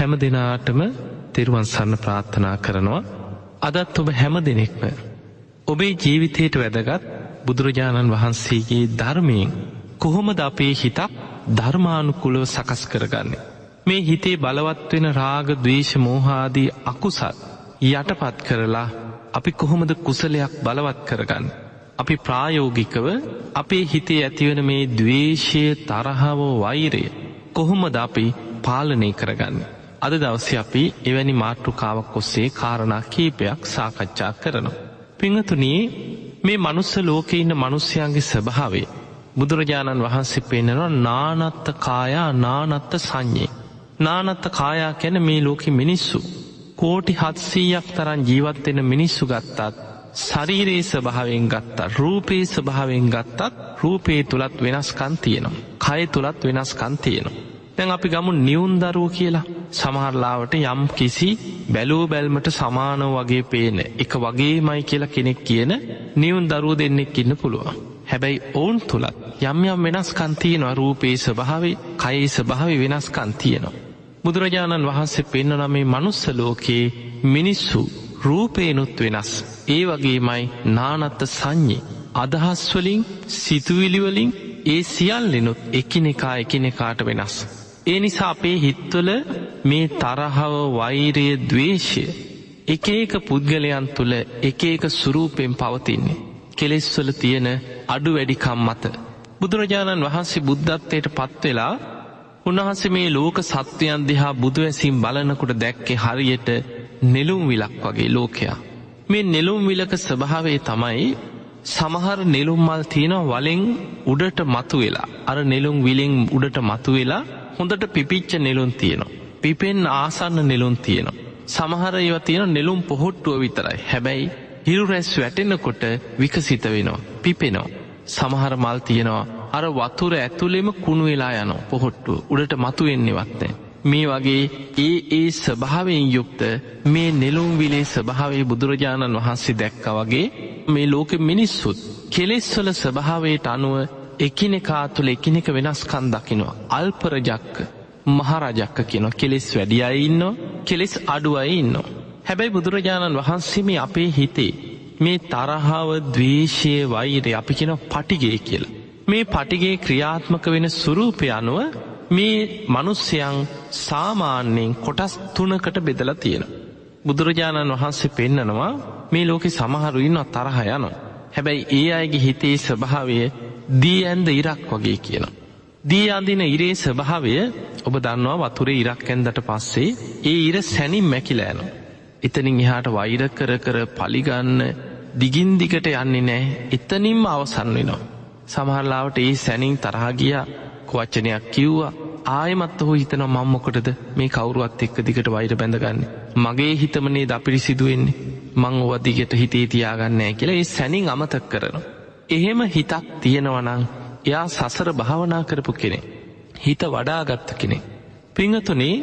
හැම දෙනාටම තෙරුවන් සරණ ප්‍රාර්ථනා කරනවා අදත් ඔබ හැම දෙනෙක්ම ඔබේ ජීවිතයට වැදගත් බුදුරජාණන් වහන්සේගේ ධර්මයෙන් කොහොමද අපේ හිතක් ධර්මානුකුලව සකස් කරගන්නේ. මේ හිතේ බලවත් වෙන රාග ද්වේෂ මෝහාදී අකුසල් යටපත් කරලා අපි කොහොමද කුසලයක් බලවත් කරගන්න. අපි ප්‍රායෝගිකව අපේ හිතේ ඇතිවන මේ දවේශය තරහව වෛරය කොහොමද අපි පාලනය කරගන්න. අද දවස අපි එවැනි මාතෘකාවක් ඔස්සේ කාරණා කීපයක් සාකච්ඡා කරනවා. පිංහතුනී මේ මනුස්ස ලෝක ඉන්න මනුස්්‍යයන්ගේ ස්වභාවේ බුදුරජාණන් වහන්සේ පෙන්න්නනවා නානත්ත කායා නානත්ත සංඥේ. නානත්ත කායා කැන මේ ලෝකෙ මිනිස්සු. කෝටි හත්සීයක් තරන් ජීවත්වෙන මිනිස්සු ගත්තත් ශරීරයේ ස්වභාවෙන් ගත්තා රූපයේ ස්වභාවෙන් ගත්තත් රූපයේ තුළත් වෙනස්කන් තියෙනවා. කය තුළත් වෙනස්කන් තියෙනවා. දැන් අපි ගමු නිවුන් දරුව කියලා සමහරලාවට යම් කිසි බැලූ බැල්මට සමානව වගේ පේන එක වගේමයි කියලා කෙනෙක් කියන නිවුන් දරුව දෙන්නෙක් ඉන්න පුළුවන්. හැබැයි ඔවුන් තුළත් යම් යම් වෙනස්කන් තියෙනවා රූපයේ ස්වභාවේ කයේ ස්වභාවය වෙනස්කන් තියෙනවා. බුදුරජාණන් වහන්සේ පෙන්වන මේ මනුස්ස ලෝකයේ මිනිස්සු රූපේනුත් වෙනස්. ඒ වගේමයි නානත්ත සංඥේ අදහස්වලින් සිතුවිලිවලින් ඒ සියල්ලෙනුත් එකිනෙකා එකිනෙකාට වෙනස්. ඒ නිසා අපේ හිත්වල මේ තරහව වෛරය දවේශය එක එක පුද්ගලයන් තුළ එක එක සුරූපයෙන් පවතින්නේ. කෙලෙස්වල තියෙන අඩු වැඩිකම් මත. බුදුරජාණන් වහන්සේ බුද්ධත්වයට පත්වෙලා උන්වහන්සේ මේ ලෝක සත්වයන් දිහා බුදුවැසිම් බලනකොට දැක්කේ හරියට නෙළුම් විලක් වගේ ලෝකයා. මේ නෙළුම් විලක ස්වභාවේ තමයි සමහර නෙළුම් මල් තියෙන වලෙන් උඩට මතු වෙලා අර නෙළුම් විලෙන් උඩට මතු වෙලා හොඳට පිපිච්ච නෙළුම් තියෙනවා. පිපෙන් ආසන්න නෙළුම් තියෙනවා. සමහර ඒව තියෙන නෙළුම් පොහොට්ටුව විතරයි. හැබැයි හිරු රැස් වැටෙනකොට විකසිත වෙනවා. පිපෙනවා. සමහර මල් තියෙනවා අර වතුර ඇතුළෙම කුණු වෙලා යනවා පොහොට්ටුව උඩට මතු වෙන්නේවත් නැහැ. මේ වගේ ඒ ඒ ස්වභාවයෙන් යුක්ත මේ නෙළුම් විලේ ස්වභාවයේ බුදුරජාණන් වහන්සේ දැක්කා වගේ මේ ලෝකෙ මිනිස්සුත් කෙලෙස්වල ස්වභාවයට අනුව එකිනෙකා තුළ එකිනෙක වෙනස්කන් දකිනවා අල්පරජක්ක මහරජක්ක කියනවා කෙලෙස් වැඩි අය ඉන්නවා කෙලෙස් අඩු අය ඉන්නවා හැබැයි බුදුරජාණන් වහන්සේ මේ අපේ හිතේ මේ තරහාව දවේශය වෛරය අපි කියන පටිගේ කියලා මේ පටිගේ ක්‍රියාත්මක වෙන සුරූපය අනුව මේ මනුස්්‍යයන් සාමාන්‍යයෙන් කොටස් තුනකට බෙදලා තියෙන. බුදුරජාණන් වහන්සේ පෙන්නනවා මේ ලෝකෙ සමහරු ඉන්න තරහ යන. හැබැයි ඒ අයගේ හිතේ ස්වභාවය දී ඇන්ද ඉරක් වගේ කියන. දී අඳින ඉරේ ස්වභාවය ඔබ දන්නවා වතුරේ ඉරක් ඇන්දට පස්සේ ඒ ඉර සැනින් මැකිලෑනු. එතනින් එහාට වෛර කර කර පලිගන්න දිගින් දිගට යන්නේ නෑ එතනින්ම අවසන් වෙනවා. සමහරලාවට ඒ සැනින් තරහගිය වච්චනයක් කිව්වා ආයමත් ඔහු හිතන මංමොකටද මේ කවරුවත් එක්ක දිගට වෛර බැඳගන්න. මගේ හිතමනේ ද අපිරි සිදුවෙන්නේ මං ඔවදිගට හිතේ තියාගන්නෑ කියලා ඒ සැනින් අමතක් කරනවා. එහෙම හිතක් තියෙනවනං එයා සසර භාවනා කරපු කෙනෙ. හිත වඩාගත්ත කෙනෙ. පිංහතුනේ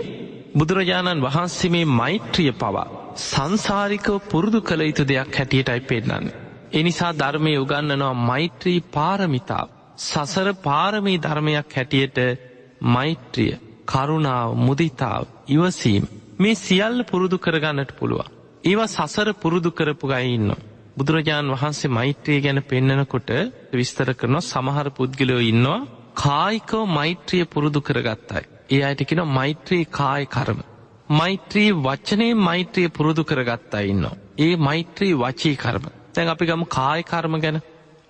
බුදුරජාණන් වහන්සේ මේ මෛත්‍රිය පවා සංසාරිකව පුරුදු කළ යුතු දෙයක් හැටියටයි පෙන්නන්නේ. එනිසා ධර්මය උගන්නනවා මෛත්‍රී පාරමිතාව. සසර පාරමී ධර්මයක් හැටියට මෛත්‍රිය කරුණාව මුදිතාව ඉවසීම මේ සියල්ල පුරුදු කරගන්නට පුළුවන්. ඒවා සසර පුරුදු කරපු ගයි ඉන්න. බුදුරජාණන් වහන්සේ මෛත්‍රිය ගැන පෙන්නනකොට විස්තර කරනවා සමහර පුද්ගලයෝ ඉන්නවා කායිකව මෛත්‍රිය පුරුදු කරගත්තයි. ඒ අයටකෙන මෛත්‍රී කාය කරම. මෛත්‍රී වචනය මෛත්‍රිය පුරුදු කරගත්තා ඉන්නවා. ඒ මෛත්‍රී වචී කරම. තැන් අපි ගම කාය කර්ම ගැන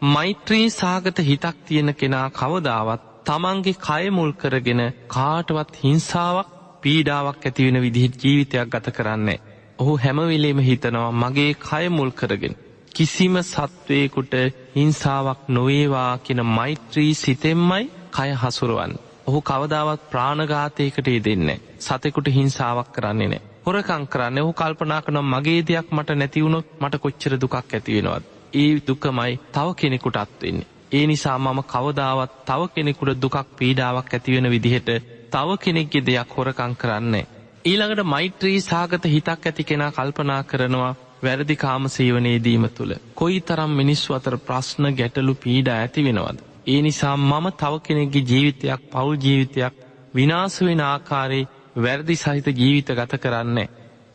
මෛත්‍රී සාගත හිතක් තියෙන කෙනා කවදාවත් තමන්ගේ කයමුල් කරගෙන කාටවත් හිංසාවක් පීඩාවක් ඇතිවෙන විදිහට ජීවිතයක් ගත කරන්නේ. ඔහු හැමවිලේම හිතනවා මගේ කයමුල් කරගෙන. කිසිම සත්වයකුට හිංසාවක් නොවේවා කියෙන මෛත්‍රී සිතෙම්මයි කය හසුරුවන්. ඔහු කවදාවත් ප්‍රාණඝාතයකට දෙන්නේ. සතෙකුට හිංසාවක් කරන්නේ නෑ. හොරකං කරන්න ඔහු කල්පනා කනම් මගේ දෙයක් මට නැතිවුණොත් මට කොච්චර දුකක් ඇතිවෙනවත්. ඒ දුකමයි තව කෙනෙකුට අත්වෙන්නේ. ඒ නිසා මම කවදාවත් තව කෙනෙකුට දුකක් පීඩාවක් ඇතිවෙන විදිහට තව කෙනෙක්ගේ දෙයක් හොරකං කරන්නේ. ඊළඟට මෛත්‍රී සාගත හිතක් ඇති කෙනා කල්පනා කරනවා වැරදි කාම සේවනයේදීම තුළ. කොයි තරම් මිනිස්සු අතර ප්‍රශ්න ගැටලු පීඩ ඇති වෙනවද. ඒ නිසා මම තව කෙනෙක්ගේ ජීවිතයක් පවුල් ජීවිතයක් විනාස වෙන ආකාරයේ වැරදි සහිත ජීවිත ගත කරන්නේ.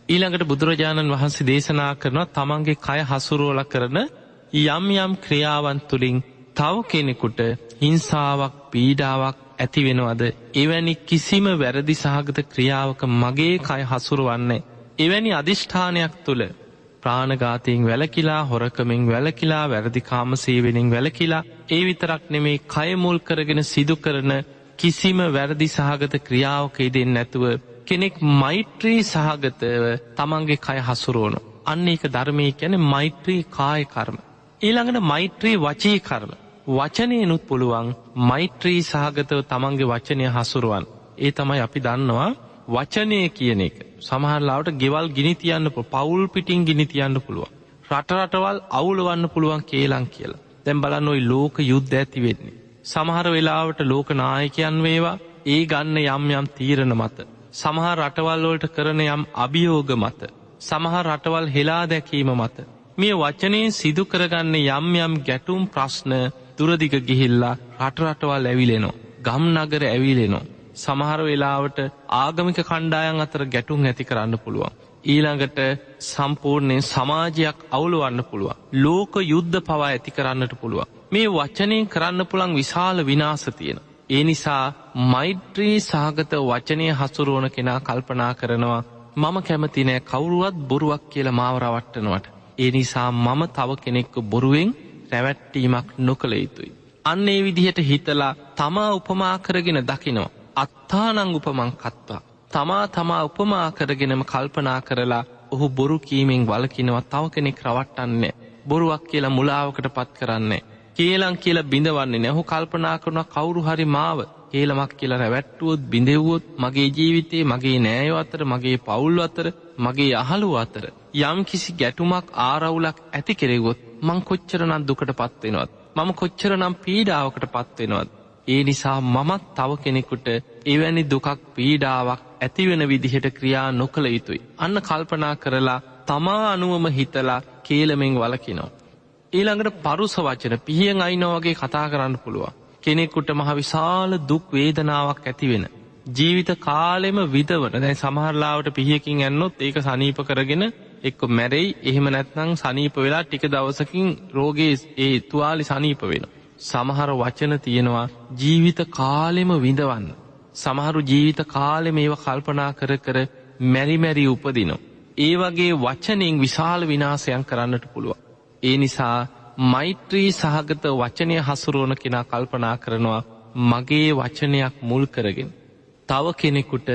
ඊළඟට බුදුරජාණන් වහන්සේ දේශනා කරනවා තමන්ගේ කය හසුරුවල කරන යම් යම් ක්‍රියාවන් තුළින් තව කෙනෙකුට හිංසාවක් පීඩාවක් ඇති වෙනවද එවැනි කිසිම වැරදි සහගත ක්‍රියාවක මගේ කය හසුරුවන්නේ. එවැනි අධිෂ්ඨානයක් තුළ ප්‍රාණගාතයෙන් වැලකිලා හොරකමින් වැලකිලා වැරදිකාම සේවෙනින් වැලකිලා ඒ විතරක් නෙමේ කයමුල් කරගෙන සිදු කරන කිසිම වැරදි සහගත ක්‍රියාවක ඉදෙන් නැතුව කෙනෙක් මෛත්‍රී සහගතව තමන්ගේ කය හසුරුවනු. අන්න එක ධර්මය කැන මෛත්‍රී කාය කර්ම. ඊළඟට මෛත්‍රී වචී කර්ම. වචනයනුත් පුළුවන් මෛත්‍රී සහගතව තමන්ගේ වචනය හසුරුවන්. ඒ තමයි අපි දන්නවා වචනය කියන එක. සමහරලාවට ගෙවල් ගිනි තියන්න පවුල් පිටිං ගිනි තියන්න පුළුවන්. රටරටවල් අවුලවන්න පුළුවන් කේලං කියලා. දැම් බලන්න ඔයි ලෝක යුද්ධ ඇති වෙන්නේ. සමහර වෙලාවට ලෝක නායකයන් වේවා ඒ ගන්න යම් යම් තීරණ මත. සමහර රටවල්වලට කරන යම් අභියෝග මත. සමහර රටවල් හෙලා දැකීම මත. මේ වචනයෙන් සිදු කරගන්න යම් යම් ගැටුම් ප්‍රශ්න දුරදිග ගිහිල්ලා රටරටවල් ඇවිලෙනෝ. ගම් නගර ඇවිලෙනෝ. සමහර වෙලාවට ආගමික කණ්ඩායන් අතර ගැටුම් ඇති කරන්න පුළුවන්. ඊළඟට සම්පූර්ණයෙන් සමාජයක් අවුළුවන්න පුළුවන්. ලෝක යුද්ධ පවා ඇති කරන්නට පුළුවන්. මේ වචනයෙන් කරන්න පුළන් විශාල විනාස තියෙන. ඒ නිසා මෛත්‍රී සාගත වචනය හසුරුවන කෙනා කල්පනා කරනවා මම කැමතිනෑ කවුරුවත් බොරුවක් කියල මාවරවට්ටනවට. ඒ නිසා මම තව කෙනෙක්ක බොරුවෙන් රැවැට්ටීමක් නොකළ යුතුයි. අන්න ඒ විදිහට හිතලා තමා උපමා කරගෙන දකිනවා. අත්තානං උපමං කත්වා. තමා තමා උපමා කරගෙනම කල්පනා කරලා ඔහු බොරු කීමෙන් වලකිනවා තව කෙනෙක් රවට්ටන්නේ. බොරුවක් කියලා මුලාවකට පත් කරන්නේ. කේලං කියලා බිඳවන්නේ නැහු කල්පනා කරන කවුරු හරි මාව ඒලමක් කියලා රැවැට්ටුවොත් බිඳෙව්වොත් මගේ ජීවිතේ මගේ නෑයෝ අතර මගේ පවුල් අතර මගේ අහළු අතර යම් කිසි ගැටුමක් ආරවුලක් ඇති කෙරෙවොත් මං කොච්චරනම් දුකට පත්වෙනවත් මම කොච්චරනම් පීඩාවකට පත්වෙනවත් ඒ නිසා මමත් තව කෙනෙකුට එවැනි දුකක් පීඩාවක් ඇතිවෙන විදිහට ක්‍රියා නොකළ යුතුයි. අන්න කල්පනා කරලා තමා අනුවම හිතලා කේලමෙන් වලකිනෝ. ඊළඟට පරුස වචන පිහියෙන් අයිනෝවගේ කතා කරන්න පුළුවන්. කෙනෙකුට මහ විශාල දුක් වේදනාවක් ඇතිවෙන. ජීවිත කාලෙම විදවන දැයි සමහරලාවට පිහියකින් ඇන්නොත් ඒක සනීප කරගෙන එක්ක මැරෙයි එහෙම නැත්නං සනීප වෙලා ටික දවසකින් රෝගේ ඒ තුවාලි සනීප වෙන. සමහර වචන තියෙනවා ජීවිත කාලෙම විඳවන්න. සමහරු ජීවිත කාලෙ මේව කල්පනා කර කර මැරිමැරි උපදිනො. ඒ වගේ වචනෙන් විශාල විනාසයන් කරන්නට පුළුවන්. ඒ නිසා මෛත්‍රී සහගත වචනය හසුරුවන කෙනා කල්පනා කරනවා මගේ වචනයක් මුල් කරගෙන. තව කෙනෙකුට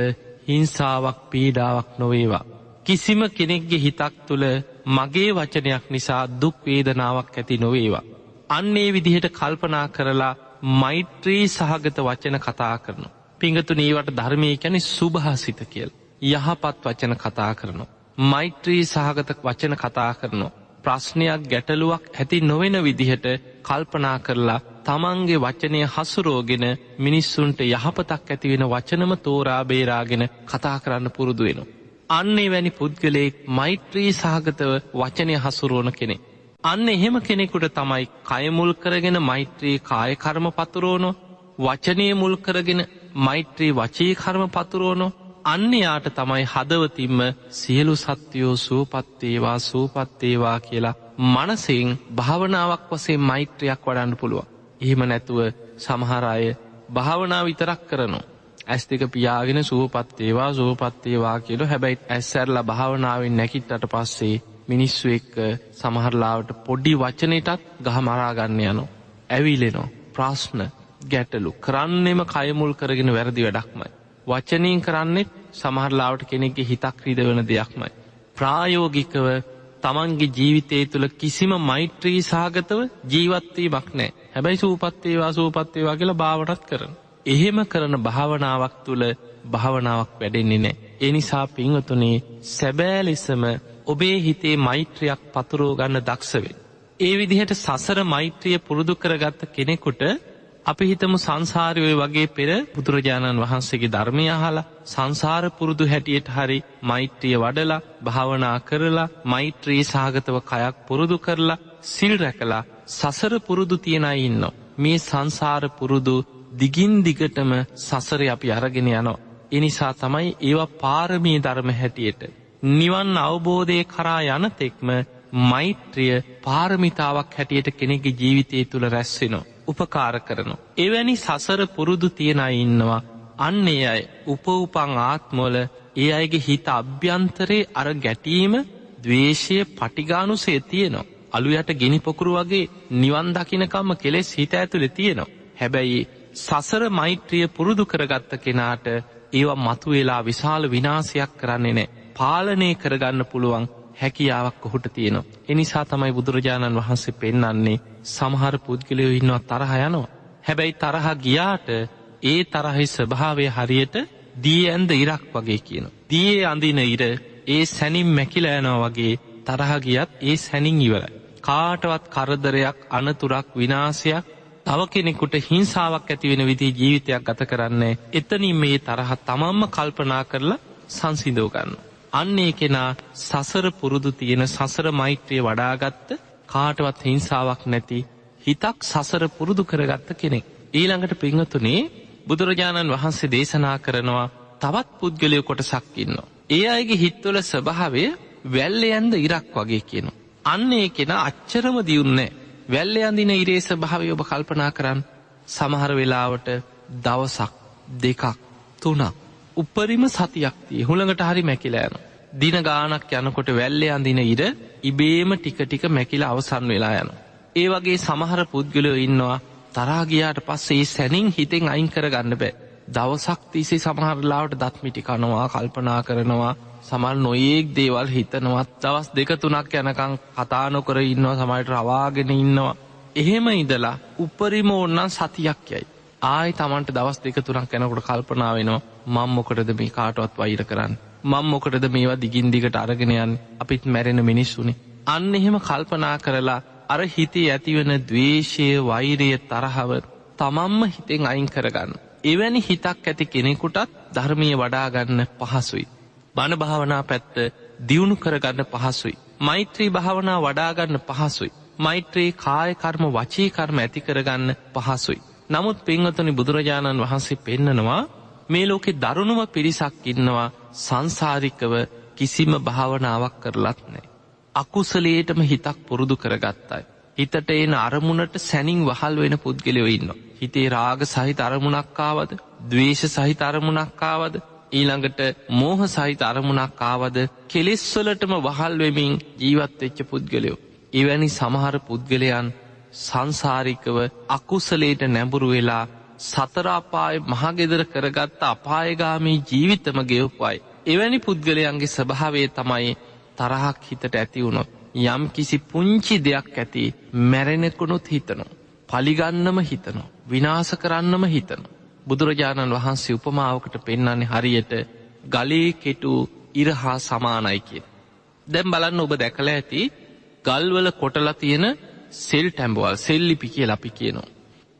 හිංසාවක් පීඩාවක් නොවේවා. කිසිම කෙනෙක්ගේ හිතක් තුළ මගේ වචනයක් නිසා දුක් වේදනාවක් ඇති නොවේවා. අන්නේ විදිහට කල්පනා කරලා මෛත්‍රී සහගත වචන කතා කරනු. පිංගතු නීවට ධර්මය කැනෙ සුභහසිත කියල්. යහපත් වචන කතා කරනවා. මෛත්‍රී සහගත වචන කතා කරනවා. ප්‍රශ්නයක් ගැටලුවක් ඇති නොවෙන විදිහට කල්පනා කරලා තමන්ගේ වචනය හසුරෝගෙන මිනිස්සුන්ට යහපතක් ඇතිවෙන වචනම තෝරා බේරාගෙන කතා කරන්න පුරුදු වෙන. අන්නේ වැනි පුද්ගලයෙක් මෛත්‍රී සහගතව වචනය හසුරුවන කෙනෙ. අන්න එහෙම කෙනෙකුට තමයි කයමුල් කරගෙන මෛත්‍රී කායකර්ම පතුරෝනො වචනය මුල් කරගෙන මෛත්‍රී වචී කර්ම පතුරෝනො අන්‍යයාට තමයි හදවතින්ම සියලු සත්‍යයෝ සූපත්තේවා සූපත්තේවා කියලා මනසිං භාවනාවක් වසේ මෛත්‍රයක් වඩන්න පුළුව. එහෙම නැතුව සමහරය භාවනා විතරක් කරනු. ඇස් දෙක පියාගෙන සූපත්තේවා සූපත්තේවා කියලු හැබැයි ඇස්සැරලා භාවනාවෙන් නැකිටට පස්සේ මිනිස්සු එක්ක සමහරලාවට පොඩි වචනයටත් ගහ මරාගන්න යනු. ඇවිලෙනෝ ප්‍රශ්න ගැටලු කරන්නෙම කයමුල් කරගෙන වැරදි වැඩක්මයි. වචනීන් කරන්නෙත් සමහරලාවට කෙනෙක්ගේ හිතක් රිද වන දෙයක්මයි. ප්‍රායෝගිකව තමන්ගේ ජීවිතය තුළ කිසිම මෛත්‍රී සාගතව ජීවත්වීමක් නෑ හැබැයි සූපත්තේවා සූපත්තේවා කියලා භාවටත් කරන. එහෙම කරන භාවනාවක් තුළ භාවනාවක් වැඩෙන්නේ නෑ. එනිසා පිංහතුනේ සැබෑ ලෙසම ඔබේ හිතේ මෛත්‍රයක් පතුරෝ ගන්න දක්ෂවෙන්. ඒ විදිහට සසර මෛත්‍රිය පුරුදු කරගත්ත කෙනෙකුට අපි හිතමු සංසාරයෝය වගේ පෙර බුදුරජාණන් වහන්සේගේ ධර්මය අහලා සංසාර පුරුදු හැටියට හරි මෛත්‍රිය වඩලා භාවනා කරලා මෛත්‍රී සාගතව කයක් පුරුදු කරලා සිල් රැකලා සසර පුරුදු තියෙනයි ඉන්න. මේ සංසාර පුරුදු දිගින් දිගටම සසර අපි අරගෙන යනවා. එනිසා තමයි ඒවා පාරමී ධර්ම හැටියට. නිවන් අවබෝධය කරා යනතෙක්ම මෛත්‍රිය පාරමිතාවක් හැටියට කෙනෙගේ ජීවිතය තුළ රැස්වෙනවා. උපකාර කරනවා. එවැනි සසර පුරුදු තියෙනයි ඉන්නවා. අන්නේ අය උපවපං ආත්මෝල ඒ අයගේ හිත අභ්‍යන්තරයේ අර ගැටීම දවේශය පටිගානුසේ තියෙනවා. අලු යට ගෙනි පොකුරු වගේ නිවන් දකිනකම්ම කෙලෙස් හිත ඇතුළෙ තියෙනවා. හැබැයි සසර මෛත්‍රිය පුරුදු කරගත්ත කෙනාට ඒවා මතු වෙලා විශාල විනාසයක් කරන්නේ නෑ. පාලනය කරගන්න පුළුවන් හැකියාවක් ඔහුට තියෙනවා. එනිසා තමයි බුදුරජාණන් වහන්සේ පෙන්නන්නේ සමහර පුද්ගලයෝ ඉන්නවා තරහ යනවා. හැබැයි තරහ ගියාට ඒ තරහි ස්වභාවය හරියට දී ඇන්ද ඉරක් වගේ කියන. දියේ අඳින ඉර ඒ සැනින් මැකිල යනවා වගේ තරහ ගියත් ඒ සැනින් ඉවරයි. කාටවත් කරදරයක් අනතුරක් විනාසයක් තව කෙනෙකුට හිංසාවක් ඇතිවෙන විදි ජීවිතයක් ගත කරන්නේ එතනින් මේ තරහ තමම්ම කල්පනා කරලා සංසිදෝගන්න. අන්නේ කෙනා සසර පුරුදු තියෙන සසර මෛත්‍රය වඩාගත්ත කාටවත් හිංසාවක් නැති හිතක් සසර පුරුදු කරගත්ත කෙනෙක්. ඊළඟට පිංහතුනේ බුදුරජාණන් වහන්සේ දේශනා කරනවා තවත් පුද්ගලය කොට සක්කින්නවා. ඒ අයගේ හිත්වල ස්වභාවය වැල්ල යන්ද ඉරක් වගේ කියනු. අන්න ඒ කෙන අච්චරම දියුන්නේ වැල්ල අඳින ඉරේ ස්භාවය ඔබ කල්පනා කරන්න සමහර වෙලාවට දවසක් දෙකක් තුනක් උපරිම සතියක්තිය හුළඟට හරි මැකිලෑන. දින ගානක් යනකොට වැල්ලේ අඳින ඉර ඉබේම ටික ටික මැකිල අවසන් වෙලා යන. ඒ වගේ සමහර පුද්ගලයෝ ඉන්නවා තරාගයාට පස්සේ සැනින් හිතෙන් අයින් කර ගන්න බෑ. දවසක් තිසේ සමහරලාවට දත්මිටි කනවා කල්පනා කරනවා සමල් නොඒක් දේවල් හිතනවත් දවස් දෙක තුනක් යනකං කතානොකර ඉන්නවා සමයිට රවාගෙන ඉන්නවා. එහෙම ඉදලා උපරිම ඕන්නන් සතියක් යයි. ආයි තමන්ට දවස් දෙක තුනක් යැනකොට කල්පනා වෙනවා මං මොකටද මේ කාටවත් වෛර කරන්න. මං මොකටද මේවා දිගින් දිගට අරගෙනයන් අපිත් මැරෙන මිනිස්සුනි. අන්න එහෙම කල්පනා කරලා අර හිතේ ඇතිවන දවේශය වෛරය තරහව තමම්ම හිතෙන් අයින් කරගන්න. එවැනි හිතක් ඇති කෙනෙකුටත් ධර්මය වඩාගන්න පහසුයි. බණ භාවනා පැත්ත දියුණු කරගන්න පහසුයි. මෛත්‍රී භාවනා වඩාගන්න පහසුයි. මෛත්‍රයේ කායකර්ම වචීකර්ම ඇති කරගන්න පහසුයි. නමුත් පින්වතුනි බුදුරජාණන් වහන්සේ පෙන්නනවා මේ ලෝකෙ දරුණුව පිරිසක් ඉන්නවා සංසාරිකව කිසිම භාවනාවක් කරලත් නෑ. අකුසලේටම හිතක් පුරුදු කරගත්තයි. හිතට එන අරමුණට සැනින් වහල් වෙන පුද්ගලයෝ ඉන්න. හිතේ රාග සහිත අරමුණක්කාවද දවේශ සහිත අරමුණක්කාවද ඊළඟට මෝහ සහිත අරමුණක්කාවද කෙලෙස්වලටම වහල් වෙමින් ජීවත්වෙච්ච පුද්ගලයෝ. එවැනි සමහර පුද්ගලයන් සංසාරිකව අකුසලේට නැඹුරු වෙලා සතරාපාය මහගෙදර කරගත්ත අපායගාමී ජීවිතම ගෙව්පයි. එවැනි පුද්ගලයන්ගේ ස්වභාවේ තමයි තරහක් හිතට ඇතිවුණොත්. යම් කිසි පුංචි දෙයක් ඇති මැරෙනෙකුණුත් හිතනු. පලිගන්නම හිතනු. විනාස කරන්නම හිතනු. බුදුරජාණන් වහන්සේ උපමාවකට පෙන්නන්නේ හරියට ගලේ කෙටු ඉරහා සමානයි කිය. දැම් බලන්න ඔබ දැකළ ඇති ගල්වල කොටලා තියෙන සෙල් ටැම්බවල් සෙල්ලිපි කිය ලපි කියනවා.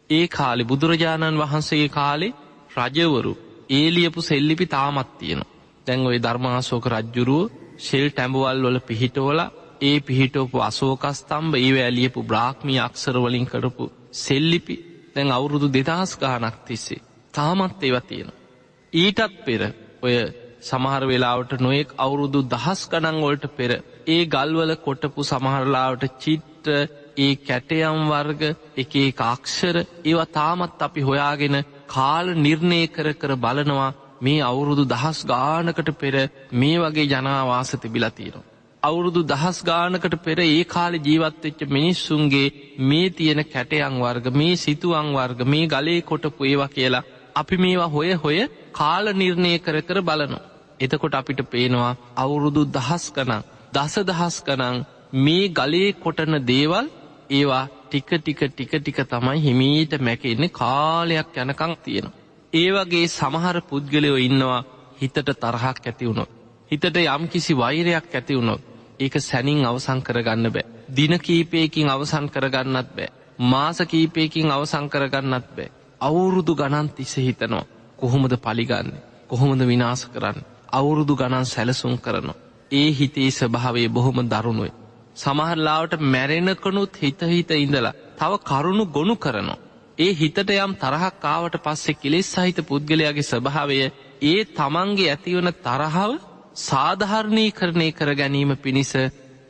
ඒ කාලෙ බුදුරජාණන් වහන්සේගේ කාලේ රජවරු ඒලියපු සෙල්ලිපි තාමත් තියෙනවා. දැන් ඔය ධර්මාසෝක රජ්ජුරුව ශෙල් ටැඹවල් වල පිහිටෝල ඒ පිහිටෝපු අසෝකස්තම්බ ඒ ඇලියපු බ්‍රාහ්මී අක්සරවලින් කරපු සෙල්ලිපි දැන් අවුරුදු දෙදහස් ගානක් තිස්සේ තාමත් ඒව තියෙන. ඊටත් පෙර ඔය සමහර වෙලාවට නොයෙක් අවුරුදු දහස් ගණන්වලට පෙර ඒ ගල්වල කොටපු සමහරලාවට චිට්ට ඒ කැටයම් වර්ග එකේ කාක්ෂර ඒව තාමත් අපි හොයාගෙන කාල නිර්ණය කර කර බලනවා මේ අවුරුදු දහස් ගානකට පෙර මේ වගේ ජනාවාස තිබිලා තියෙනවා. අවුරුදු දහස් ගානකට පෙර ඒ කාලෙ ජීවත්වෙච්ච මිනිස්සුන්ගේ මේ තියෙන කැටයන් වර්ග මේ සිතුවං වර්ග මේ ගලේ කොටපු ඒවා කියලා අපි මේවා හොය හොය කාල නිර්ණය කර කර බලනු. එතකොට අපිට පේනවා අවුරුදු දහස් කනං දස දහස් කනං මේ ගලේ කොටන දේවල් ඒවා ටික ටික ටික ටික තමයි හිමීට මැකෙන්නේ කාලයක් යනකං තියෙනවා. ඒ වගේ සමහර පුද්ගලයෝ ඉන්නවා හිතට තරහක් ඇති වුණොත්. හිතට යම් කිසි වෛරයක් ඇති වුණොත් ඒක සැනින් අවසං කරගන්න බෑ. දින කීපයකින් අවසන් කරගන්නත් බෑ. මාස කීපයකින් අවසං කරගන්නත් බෑ. අවුරුදු ගණන් තිස්ස හිතනවා. කොහොමද පලිගන්නේ. කොහොමද විනාස කරන්න. අවුරුදු ගණන් සැලසුම් කරනවා. ඒ හිතේ ස්වභාවේ බොහොම දරුණුවේ. සමහරලාවට මැරෙනකනුත් හිතහිත ඉඳලා තව කරුණු ගොුණු කරනවා. ඒ හිතට යම් තරහක් කාවට පස්සේ කෙලෙස් සහිත පුද්ගලයාගේ ස්වභාවය ඒ තමන්ගේ ඇතිවන තරහව සාධහරණී කරණය කර ගැනීම පිණිස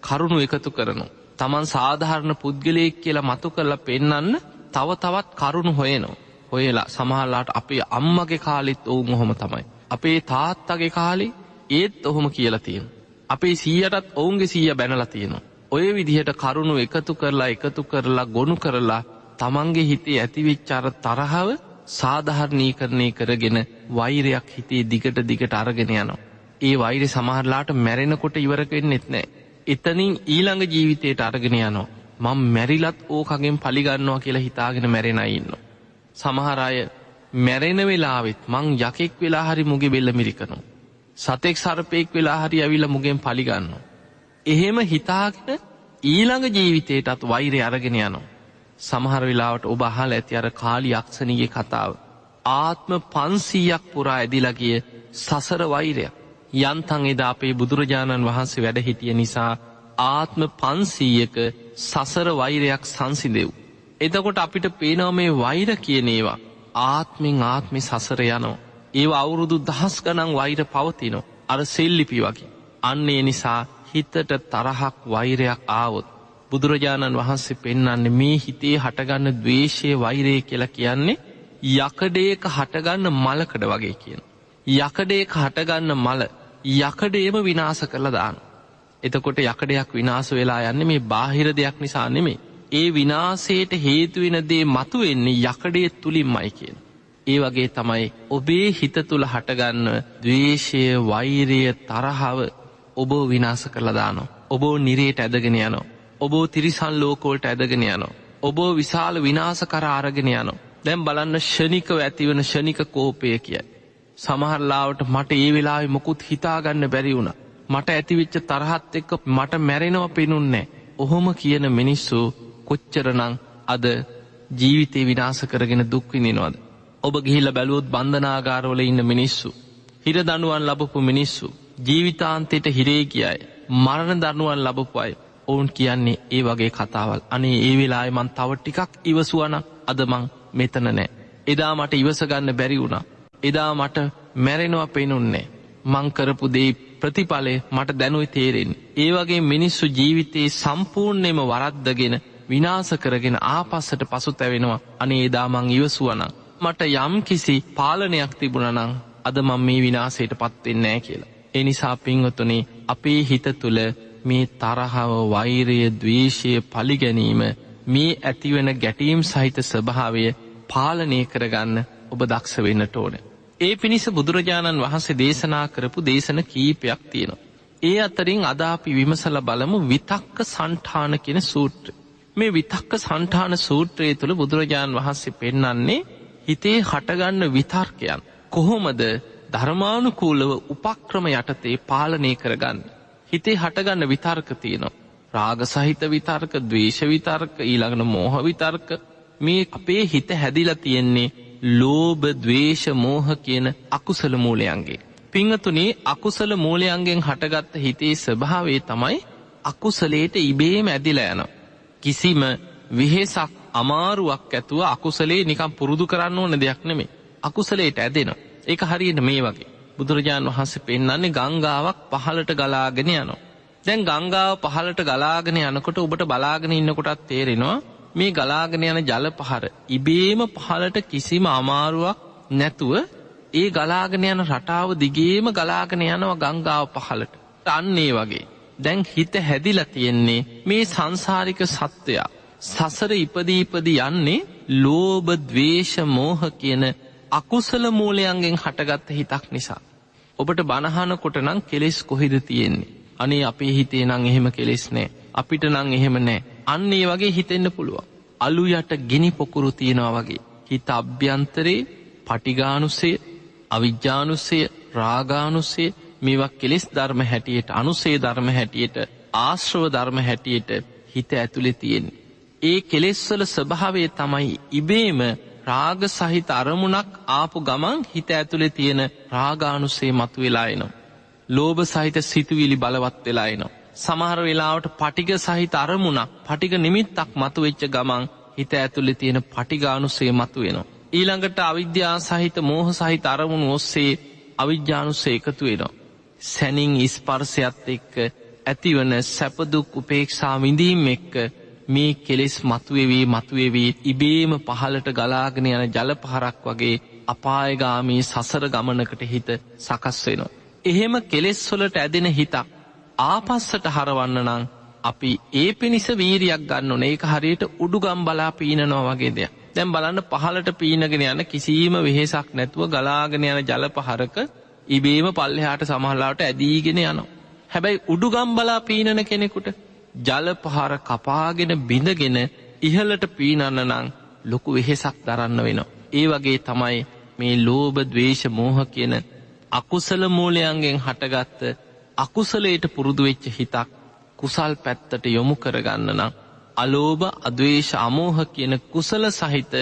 කරුණු එකතු කරනු. තමන් සාධහරණ පුද්ගලයෙක් කියලා මතු කරලා පෙන්නන්න තව තවත් කරුණු හොයනෝ. හොයලා සමහල්ලාට අපේ අම්මගේ කාලිත් ඔවුන් ඔහොම තමයි. අපේ තාත්තගේ කාලි ඒත් ඔහොම කියලා තියෙන. අපේ සීයටත් ඔවුන්ගේ සීය බැනලා තියෙනවා. ඔය විදිහට කරුණු එකතු කරලා එකතු කරලා ගොුණු කරලා තමන්ගේ හිතේ ඇතිවිච්චාර තරහව සාධහරණීකරණය කරගෙන වෛරයක් හිතේ දිගට දිගට අරගෙන යනවා. ඒ වෛරය සමහරලාට මැරෙනකොට ඉවරකෙන් නෙත් නෑ. එතනින් ඊළඟ ජීවිතයට අරගෙන යනවා. මං මැරිලත් ඕකගෙන් පලිගන්නවා කියලා හිතාගෙන මැරෙනයින්න. සමහරය මැරෙන වෙලාවෙත් මං යකෙක් වෙලා හරි මුගේ බෙල්ල මිරිකනු. සතෙක් සරපයෙක් වෙලා හරි ඇවිල මුගෙන් පලිගන්න. එහෙම හිතාගෙන ඊළඟ ජීවිතයටත් වෛරය අරගෙන යනවා. සමහර වෙලාවට ඔබ අහල් ඇති අර කාලි යක්ෂණගේ කතාව. ආත්ම පන්සීයක් පුරා ඇදිලගිය සසර වෛරයක්. යන්තන් එදා අපේ බුදුරජාණන් වහන්සේ වැඩ හිටිය නිසා ආත්ම පන්සීයක සසර වෛරයක් සංසිදෙව්. එතකොට අපිට පේනව මේ වෛර කියනේවා. ආත්මෙන් ආත්මි සසර යනෝ. ඒ අවුරුදු දහස් ගනං වෛර පවතිනො. අර සෙල්ලිපි වගේ. අන්නේ නිසා හිතට තරහක් වෛරයක් ආවොත්. බුදුරජාණන් වහන්සේ පෙන්නන්නේ මේ හිතේ හටගන්න දවේශය වෛරය කියලා කියන්නේ යකඩේක හටගන්න මලකඩ වගේ කියන. යකඩේක හටගන්න මල යකඩේම විනාස කරලා දාන. එතකොට යකඩයක් විනාස වෙලා යන්න මේ බාහිර දෙයක් නිසා නෙමේ. ඒ විනාසයට හේතුවෙන දේ මතු වෙන්නේ යකඩේ තුළින් මයි කියන. ඒ වගේ තමයි ඔබේ හිත තුළ හටගන්න දවේශය වෛරය තරහව ඔබෝ විනාස කරලදානො. ඔබෝ නිරේට ඇදගෙන යනවා. ඔබෝ තිරිසන් ලෝකෝල්ට ඇදගෙන යනවා. ඔබෝ විශාල විනාස කර ආරගෙන යනවා. දැම් බලන්න ෂනිකව ඇතිවන ෂනික කෝපය කියයි. සමහරලාවට මට ඒ වෙලා මොකුත් හිතාගන්න බැරි වුණ. මට ඇතිවිච්ච තරහත් එක්ක මට මැරෙනව පෙනුන්නේ. ඔහොම කියන මිනිස්සු කොච්චරනං අද ජීවිතේ විනාස කරගෙන දුක්විනිනවද. ඔබ ගිහිල්ල බැලුවොත් බන්ධනාගාරවල ඉන්න මිනිස්සු. හිර දනුවන් ලබපු මිනිස්සු. ජීවිතාන්තයට හිරේ කියයි. මරණ දනුවන් ලබපු අය. ඔවුන් කියන්නේ ඒ වගේ කතාවල් අනේ ඒ වෙලායි මන් තව ටිකක් ඉවසුවන අදමං මෙතන නෑ. එදා මට ඉවසගන්න බැරි වුණා. එදා මට මැරෙනවා පෙනුන්නේ. මංකරපු දේ ප්‍රතිඵලය මට දැනුයි තේරෙන්. ඒ වගේ මිනිස්සු ජීවිතයේ සම්පූර්ණයම වරද්දගෙන විනාස කරගෙන ආපස්සට පසු තැවෙනවා අනේ එදාමං ඉවසුවනං. මට යම් කිසි පාලනයක් තිබුණනං අද මං මේ විනාසයට පත්වෙන්නෑ කියලා. එනිසා පින්වතුනේ අපේ හිත තුළ මේ තරහව වෛරය දවේශය පලිගැනීම මේ ඇතිවෙන ගැටීම් සහිත ස්වභාවය පාලනය කරගන්න ඔබ දක්ෂ වෙන්නට ඕන. ඒ පිණිස බුදුරජාණන් වහන්සේ දේශනා කරපු දේශන කීපයක් තියෙනවා. ඒ අතරින් අදාපි විමසල බලමු විතක්ක සන්ඨාන කෙන සූට්‍ර. මේ විතක්ක සන්ඨාන සූත්‍රයේ තුළ බුදුරජාණන් වහන්සේ පෙන්නන්නේ හිතේ හටගන්න විතර්කයන්. කොහොමද ධර්මානුකූලව උපක්‍රම යටතේ පාලනය කරගන්න. හිතේ හටගන්න විතර්ක තියෙනවා. රාග සහිත විතර්ක දවේශ විතර්ක ඊළඟන මෝහ විතර්ක මේ අපේ හිත හැදිල තියෙන්නේ ලෝබ දවේශ මෝහ කියන අකුසල මූලයන්ගේ. පිංහතුනේ අකුසල මූලයන්ගෙන් හටගත්ත හිතේ ස්වභාවේ තමයි අකුසලේට ඉබේම ඇදිල යන. කිසිම විහෙසක් අමාරුවක් ඇතුව අකුසලේ නිකම් පුරුදු කරන්න ඕන දෙයක් නෙමේ. අකුසලේට ඇදෙන. ඒක හරියට මේ වගේ. බුදුරජාණන් වහන්සේ පෙන්න්නන්නේ ගංගාවක් පහලට ගලාගෙන යනවා. දැන් ගංගාව පහලට ගලාගෙන යනකොට ඔබට බලාගෙන ඉන්නකොටත් තේරෙනවා මේ ගලාගෙන යන ජල පහර ඉබේම පහලට කිසිම අමාරුවක් නැතුව ඒ ගලාගෙන යන රටාව දිගේම ගලාගෙන යනවා ගංගාව පහලට අන්නේ වගේ. දැන් හිත හැදිල තියෙන්නේ මේ සංසාරික සත්වයා. සසර ඉපදීපදී යන්නේ ලෝබ දවේශ මෝහ කියන අකුසල මූලයන්ගෙන් හටගත්ත හිතක් නිසා. ඔබට බණහනකොට නං කෙලෙස් කොහෙද තියෙන්නේ. අනේ අපේ හිතේ නං එහෙම කෙලෙස් නෑ. අපිට නං එහෙම නෑ. අන්න ඒ වගේ හිතෙන්න්න පුළුවන්. අලු යට ගෙනි පොකුරු තියෙනවා වගේ. හිත අභ්‍යන්තරයේ පටිගානුසේ අවිජ්‍යානුසේ රාගානුසේ මේවක් කෙලෙස් ධර්ම හැටියට අනුසේ ධර්ම හැටියට ආශ්‍රව ධර්ම හැටියට හිත ඇතුළෙ තියෙන්නේ. ඒ කෙලෙස්වල ස්වභාවය තමයි ඉබේම රාග සහිත අරමුණක් ආපු ගමන් හිත ඇතුළේ තියෙන රාගානුසේ මතු වෙලායනවා. ලෝභ සහිත සිතුවිලි බලවත් වෙලායනවා. සමහර වෙලාවට පටික සහිත අරමුණක් පටික නිමිත්තක් මතු වෙච්ච ගමන් හිත ඇතුළෙ තියෙන පටිගානුසේ මතු වෙනවා. ඊළඟට අවිද්‍යා සහිත මෝහ සහිත අරමුණු ඔස්සේ අවිද්‍යානුස්ස එකතු වෙනවා. සැනින් ඉස්පර්සයත් එක්ක ඇතිවන සැපදුක් උපේක්ෂා විඳීම් එක්ක මේ කෙලෙස් මතුවෙවී මතුවෙවී ඉබේම පහලට ගලාගෙන යන ජල පහරක් වගේ අපායගාමී සසර ගමනකට හිත සකස් වෙනවා. එහෙම කෙලෙස්වලට ඇදෙන හිතක් ආපස්සට හරවන්න නං අපි ඒ පිණිස වීරියක් ගන්න ඕන ඒක හරියට උඩුගම් බලා පීනනවා වගේ දෙයක්. දැම් බලන්න පහලට පීනගෙන යන කිසිීම වෙහෙසක් නැතුව ගලාගෙන යන ජල පහරක ඉබේම පල්ලෙහාට සමහල්ලාට ඇදීගෙන යනවා. හැබැයි උඩුගම් බලා පීනන කෙනෙකුට ජල පහර කපාගෙන බිඳගෙන ඉහලට පීනන්න නං ලොකු වෙහෙසක් දරන්න වෙනවා. ඒ වගේ තමයි මේ ලෝබ දවේශ මෝහ කියන අකුසල මූලයන්ගෙන් හටගත්ත අකුසලයට පුරුදු වෙච්ච හිතක් කුසල් පැත්තට යොමු කරගන්න නම් අලෝභ අදවේශ අමෝහ කියන කුසල සහිත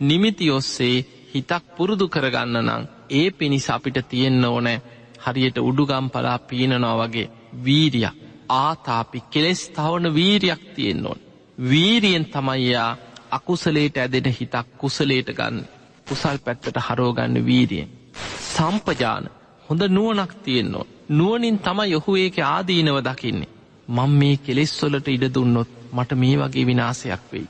නිමිති ඔස්සේ හිතක් පුරුදු කරගන්න නම් ඒ පිණිස අපිට තියෙන්න ඕනෑ හරියට උඩුගම් පලා පීනනවා වගේ වීරියක් ආතාපි කෙලෙස් තවන වීරියක් තියෙන්න ඕන්. වීරියෙන් තමයියා අකුසලේට ඇදෙන හිතක් කුසලේට ගන්න කුසල් පැත්තට හරෝගන්න වීරියෙන්. සම්පජාන හොඳ නුවනක් තියෙන්නවා. නුවනින් තම යොහු ඒක ආදීනව දකින්නේ. මං මේ කෙලෙස්වොලට ඉඩ දුන්නොත් මට මේ වගේ විනාසයක් වෙයි.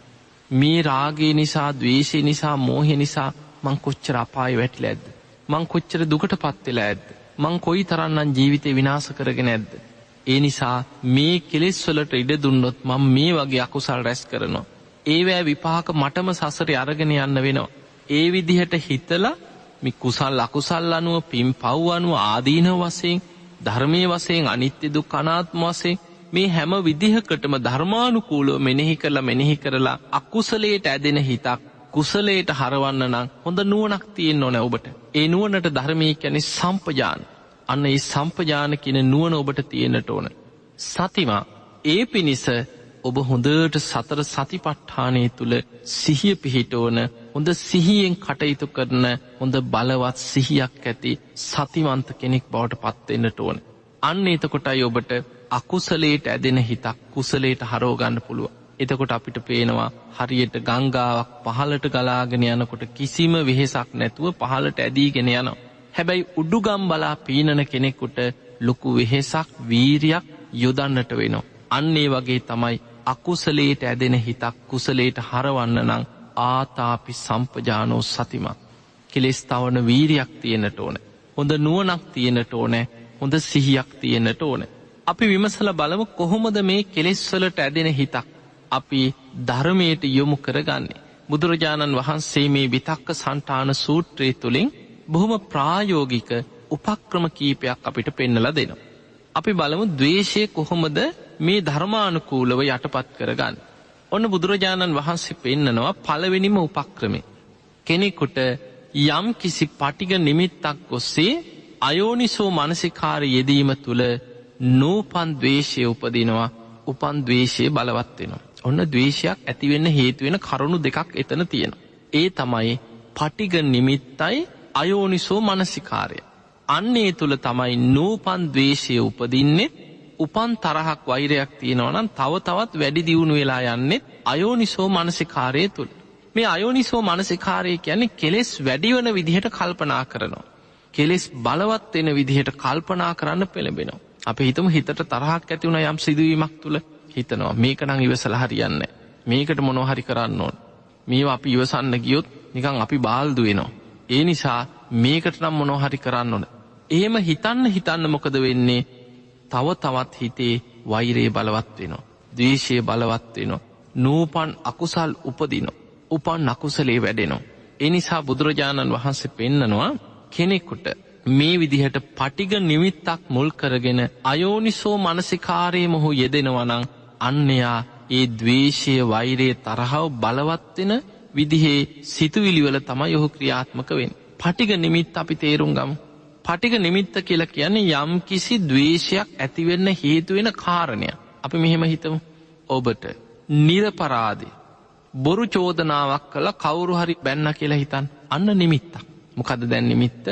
මේ රාගේ නිසා දවේශය නිසා මෝහෙ නිසා මං කොච්චර අපාය වැටිල ඇද්ද. මං කොච්චර දුකට පත්වෙලා ඇද්ද. මං කොයි තරන්නන් ජීවිතය විනාස කරගෙන ඇද්ද. ඒ නිසා මේ කෙලෙස්වලට ඉඩ දුන්නොත් මං මේ වගේ අකුසල් රැස් කරනවා. ඒවෑ විපාක මටම සසරය අරගෙන යන්න වෙනවා. ඒ විදිහට හිතලා මි කුසල් අකුසල් අනුව පින් පව් අනුව ආදීන වසයෙන් ධර්මය වසයෙන් අනිත්‍ය දුක් අනාත්ම වසයෙන් මේ හැම විදිහකටම ධර්මානුකූලෝ මෙනෙහි කරලා මෙනෙහි කරලා අකුසලයට ඇදෙන හිතක් කුසලයට හරවන්න නම් හොඳ නුවනක් තියෙන් ඕන ඔබට ඒ නුවනට ධර්මය කැනෙ සම්පජාන අන්න ඒ සම්පජාන කියන නුවන ඔබට තියෙනට ඕන සතිවා ඒ පිණිස ඔබ හොඳට සතර සතිපට්ඨානය තුළ සිහිය පිහිටෝන හොඳ සිහියෙන් කටයුතු කරන හොඳ බලවත් සිහියක් ඇති සතිවන්ත කෙනෙක් බවට පත්වෙන්නට ඕන. අන්න එතකොටයි ඔබට අකුසලේට ඇදෙන හිතක් කුසලේට හරෝගන්න පුළුව. එතකොට අපිට පේනවා හරියට ගංගාවක් පහලට ගලාගෙන යනකොට කිසිම වෙහෙසක් නැතුව පහලට ඇදීගෙන යනවා. හැබැයි උඩුගම් බලා පීනන කෙනෙකුට ලොකු වෙහෙසක් වීරයක් යොදන්නට වෙනවා. අන්නේ වගේ තමයි අකුසලේට ඇදෙන හිතක් කුසලේට හරවන්න නං ආතාපි සම්පජානෝ සතිමක්. කෙලෙස් තවන වීරයක් තියෙනට ඕන. හොඳ නුවනක් තියෙනට ඕනෑ හොඳ සිහියක් තියෙනට ඕන. අපි විමසල බලමු කොහොමද මේ කෙලෙස්වලට ඇදෙන හිතක්. අපි ධර්මයට යොමු කරගන්නේ. බුදුරජාණන් වහන්සේ මේ විතක්ක සන්ටාන සූත්‍රය තුළින් බොහොම ප්‍රායෝගික උපක්‍රම කීපයක් අපිට පෙන්නල දෙනවා. අපි බලමු දවේශය කොහොමද මේ ධර්මානුකූලව යටපත් කරගන්න. ඔන්න බුදුරජාණන් වහන්සේ පෙන්නනවා පළවෙනිම උපක්‍රමේ. කෙනෙකුට යම් කිසි පටිග නිමිත්තක් ඔස්සේ අයෝනිසෝ මනසිකාර යෙදීම තුළ නූපන් දවේශය උපදිනවා උපන් දවේශය බලවත්වෙනවා. ඔන්න දවේශයක් ඇතිවෙන්න හේතුවෙන කරුණු දෙකක් එතන තියෙන. ඒ තමයි පටිග නිමිත්තයි අයෝනිසෝ මනසිකාරය. අන්නේ තුළ තමයි නූපන් දවේශය උපදින්නෙත් උපන් තරහක් වෛරයක් තියෙනවනම් තව තවත් වැඩි දියුණු වෙලා යන්නෙත් අයෝනිසෝ මනසිකාරය තුළ. මේ අයෝනිසෝ මනසිකාරය කියන්නේ කෙලෙස් වැඩිවන විදිහට කල්පනා කරනවා. කෙලෙස් බලවත් වෙන විදිහට කල්පනා කරන්න පෙළඹෙනවා. අප හිතම හිතට තරහක් ඇතිවුණ යම් සිදුවීමක් තුළ හිතනවා මේක නං ඉවසල හරියන්න. මේකට මොනොහරි කරන්න ඕන්. මේ අපි ඉවසන්න ගියොත් නිකං අපි බාල්දු වෙනවා. ඒ නිසා මේකට නම් මොනොහරි කරන්න ඕන. එහෙම හිතන්න හිතන්න මොකද වෙන්නේ තව තවත් හිතේ වෛරයේ බලවත් වෙනවා. දවේශය බලවත් වෙනවා. නූපන් අකුසල් උපදින. උපන් අකුසලේ වැඩෙනවා. එනිසා බුදුරජාණන් වහන්සේ පෙන්නනවා කෙනෙකුට මේ විදිහට පටිග නිමිත්තක් මුල් කරගෙන අයෝනිසෝ මනසිකාරය මොහු යෙදෙනවනං අන්නයා ඒ දවේශය වෛරයේ තරහව බලවත්වෙන විදිහේ සිතුවිලිවල තම යොහු ක්‍රියාත්මක වෙන්. පටිග නිමිත් අපි තේරුම් ගමු. පටික නිමිත්ත කියලා කියන්නේ යම් කිසි දවේශයක් ඇතිවෙන්න හේතුවෙන කාරණය. අපි මෙහෙම හිතමු ඔබට නිරපරාදය බොරු චෝදනාවක් කළ කවුරු හරි බැන්න කියලා හිතන් අන්න නිමිත්තක්. මොකද දැන් නිමිත්ත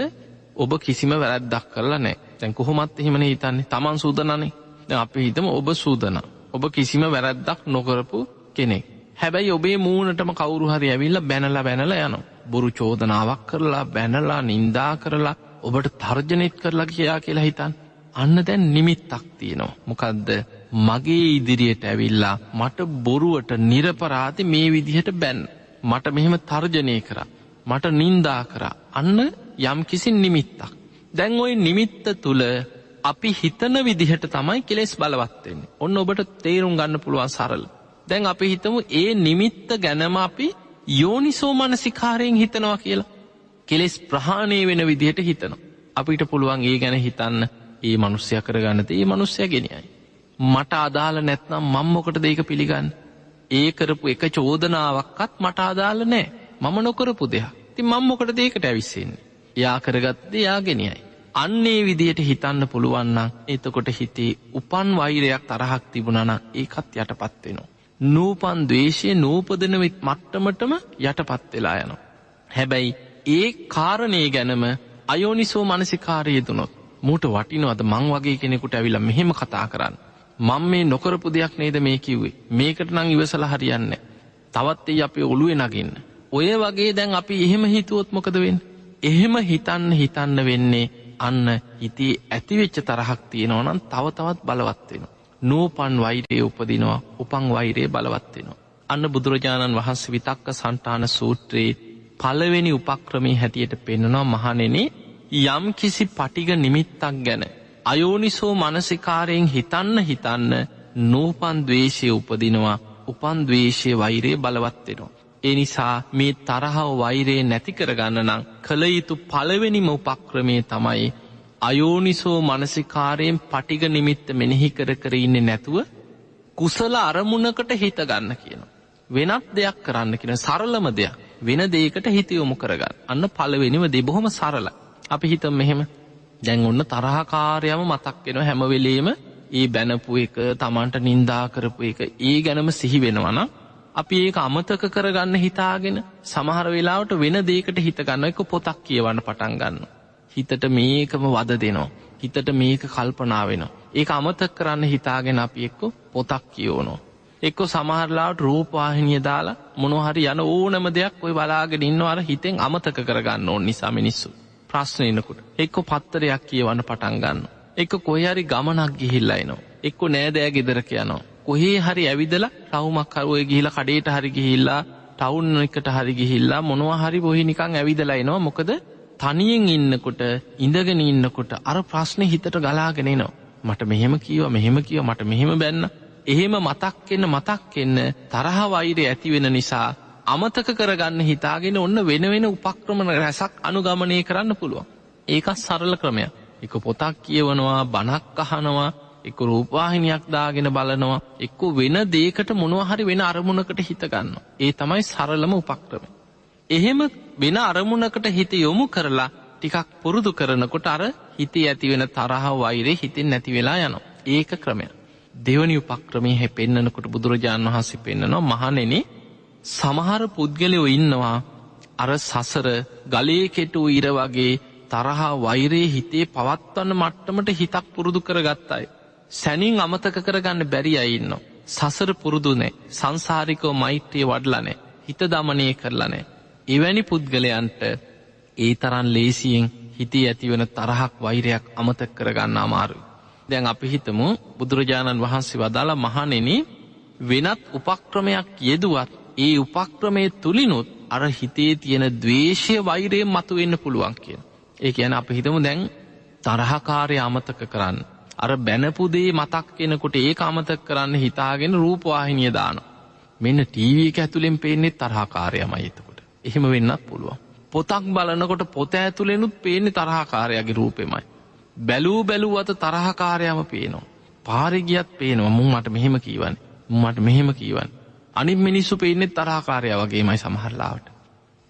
ඔබ කිසිම වැරැද්දක් කරලා නෑ තැන් කොහොමත් එහෙමන හිතන්නේ තමන් සූදනනේ අපි හිතම ඔබ සූදන. ඔබ කිසිම වැරැද්දක් නොකරපු කෙනෙක්. හැබැයි ඔබේ මූනටම කවුරු හරි ඇවිල්ල බැනල බැනල යන. බොරු චෝදනාවක් කරලා බැනලා නින්දා කරලා ඔබට තර්ජනෙත් කරලා කියයා කියලා හිතන් අන්න දැන් නිමිත්තක් තියෙනවා. මොකදද? මගේ ඉදිරියට ඇවිල්ලා මට බොරුවට නිරපරාති මේ විදිහට බැන් මට මෙහෙම තර්ජනය කර. මට නින්දා කර. අන්න යම් කිසි නිමිත්තක්. දැන් ඔයි නිමිත්ත තුළ අපි හිතන විදිහට තමයි කෙලෙස් බලවත්වෙන්නේ ඔන්න ඔබට තේරුම් ගන්න පුළුවන් සරල. දැන් අපි හිතමු ඒ නිමිත්ත ගැනම අපි යෝනිසෝ මනසිකාරයෙන් හිතනවා කියලා. කෙලෙස් ප්‍රහාණය වෙන විදිහට හිතනවා. අපිට පුළුවන් ඒ ගැන හිතන්න ඒ මනුස්්‍යය කරගන්නත ඒ මනුස්්‍යය ගෙනයයි. මට අදාළ නැත්නම් මංමොකට දෙක පිළිගන්න? ඒ කරපු එක චෝදනාවක්කත් මට අදාළ නෑ මම නොකරපු දෙයක්. ති මංමොකට දේකට ඇවිස්සෙන්නේ? යා කරගත්ද යාගෙනයයි අන්නේ විදියට හිතන්න පුළුවන්නම් එතකොට හිතේ උපන් වෛරයක් තරහක් තිබුණන ඒකත් යටපත්වෙනවා. නූපන් දවේශය නූපදනවිත් මට්ටමටම යටපත් වෙලා යනවා. හැබැයි ඒ කාරණය ගැනම අයෝනිසෝ මනසිකාරය දුනොත් මූට වටිනවද මං වගේ කෙනෙකුට ඇවිල මෙහෙම කතා කරන්න. මං මේ නොකරපු දෙයක් නේද මේ කිව්වේ මේකට නං ඉවසල හරියන්න. තවත් ඒ අපේ ඔළුවේ නගන්න. ඔය වගේ දැන් අපි එහෙම හිතුවොත් මොකදවෙන්. එහෙම හිතන්න හිතන්න වෙන්නේ අන්න හිතේ ඇතිවෙච්ච තරහක් තියෙනවනම් තව තවත් බලවත්වෙන. නූපන් වෛරයේ උපදිනවා උපං වෛරයේ බලවත්වෙනවා. අන්න බුදුරජාණන් වහන්සේ විතක්ක සන්ටාන සූත්‍රයේ පළවෙනි උපක්‍රමී හැටියට පෙන්නවා මහනෙනේ යම් කිසි පටිග නිමිත්තක් ගැන. අයෝනිසෝ මනසිකාරයෙන් හිතන්න හිතන්න නූපන් දවේශය උපදිනවා උපන් දවේශය වෛරයේ බලවත්වෙනවා. ඒ නිසා මේ තරහව වෛරයේ නැති කරගන්න නම් කළ යුතු පළවෙනිම උපක්‍රමය තමයි අයෝනිසෝ මනසිකාරයෙන් පටිග නිමිත්ත මෙනෙහි කර කර ඉන්න නැතුව කුසල අරමුණකට හිත ගන්න කියන. වෙනත් දෙයක් කරන්න කියන සරලම දෙයක්. වෙන දේකට හිතයොමු කරගන්න. අන්න පළවෙනිම දෙබොහොම සරල අපි හිත මෙහෙම. දැන් ඔන්න තරහකාරයම මතක්වෙන හැමවෙලේම ඒ බැනපු එක තමන්ට නින්දා කරපු එක ඒ ගැනම සිහි වෙනවනම් අපි ඒක අමතක කරගන්න හිතාගෙන සමහර වෙලාවට වෙන දේකට හිතගන්න එක පොතක් කියවන්න පටන් ගන්න. හිතට මේකම වද දෙනවා. හිතට මේක කල්පනා වෙන. ඒ අමතක කරන්න හිතාගෙන අපි එක්ක පොතක් කියෝනෝ. එක්කො සමහරලාට රූපවාහිනිය දාලා මොනොහරි යන ඕනම දෙයක් ඔය බලාගෙන ඉන්නවර හිතෙන් අමතක කරගන්න ඕන නිසා මිනිස්සු. ප්‍රශ්නයනකුට එක්කො පත්තරයක් කියවන්න පටන් ගන්න. එක කොහරි ගමනක් ගිහිල්ලයිනවා. එක්කො නෑදෑ ගෙදරක යනවා. කොහේ හරි ඇවිදල රවුමක් කරුවය ගිහිල කඩේට හරි ගිහිල්ලා ටවුන් එකට හරි ගිහිල්ලා මොනවා හරි බොහි නිකං ඇවිදලයිනවා මොකද තනියෙන් ඉන්නකොට ඉඳගෙන ඉන්නකොට අර ප්‍රශ්න හිතට ගලාගෙනනවා. මට මෙහෙම කියව මෙහෙම කියව මට මෙහෙම බැන්න. එහෙම මතක්කෙන්න මතක්කෙන්න තරහ වෛරය ඇතිවෙන නිසා අමතක කරගන්න හිතාගෙන ඔන්න වෙන වෙන උපක්‍රමණ රැසක් අනුගමනය කරන්න පුළුවන්. ඒකත් සරල ක්‍රමයක්. එක පොතක් කියවනවා බනක් අහනවා එක්ක රූපවාහිනියක් දාගෙන බලනවා එක්ක වෙන දේකට මොනවහරි වෙන අරමුණකට හිතගන්න. ඒ තමයි සරලම උපක්‍රම. එහෙම වෙන අරමුණකට හිත යොමු කරලා ටිකක් පුරුදු කරනකොට අර හිතේ ඇතිවෙන තරහ වෛරේ හිතින් නැති වෙලා යනවා. ඒක ක්‍රමය. දෙවනි උපක්‍රමය හැ පෙන්න්නනකොට බුදුරජාණන් වහන්සේ පෙන්න්නනවා මහනෙන සමහර පුද්ගලයෝ ඉන්නවා අර සසර ගලේ කෙටු ඉර වගේ තරහා වෛරයේ හිතේ පවත්වන්න මට්ටමට හිතක් පුරුදු කර ගත්තයි. සැනින් අමතක කරගන්න බැරි අයින්න. සසර පුරුදුනේ සංසාරිකෝ මෛත්‍රය වඩලනේ හිත දමනය කරලනේ. එවැනි පුද්ගලයන්ට ඒ තරන් ලේසියෙන් හිතේ ඇතිවන තරහක් වෛරයක් අමතක් කරගන්න අමාරුයි. දැන් අපි හිතමු බුදුරජාණන් වහන්සේ වදාලා මහනෙන වෙනත් උපක්‍රමයක් යෙදුවත් ඒ උපක්‍රමය තුළිනුත් අර හිතේ තියෙන දවේශය වෛරය මතු වෙන්න පුළුවන් කියෙන්. ඒ කියන අප හිතමු දැන් තරහකාරය අමතක කරන්න. අර බැනපුදේ මතක් කෙනකොට ඒ අමතක් කරන්න හිතාගෙන රූපවාහිනිය දාන. මෙන්න ටීවී එක ඇතුළෙන් පේනෙත් තරහාකාරයමයි එතකොට. එහෙම වෙන්නත් පුළුවන්. පොතක් බලනකොට පොත ඇතුළෙනුත් පේන්නේ තරහාකාරයගේ රූපෙමයි. බැලූ බැලූ අත තරහකාරයම පේනවා. පාරිගියත් පේනවා මුන් මට මෙහෙම කීවන්න මට මෙහෙම කීවන්. අනි මිනිස්සු පේනෙත් තරහකාරය වගේමයි සමහරලාවට.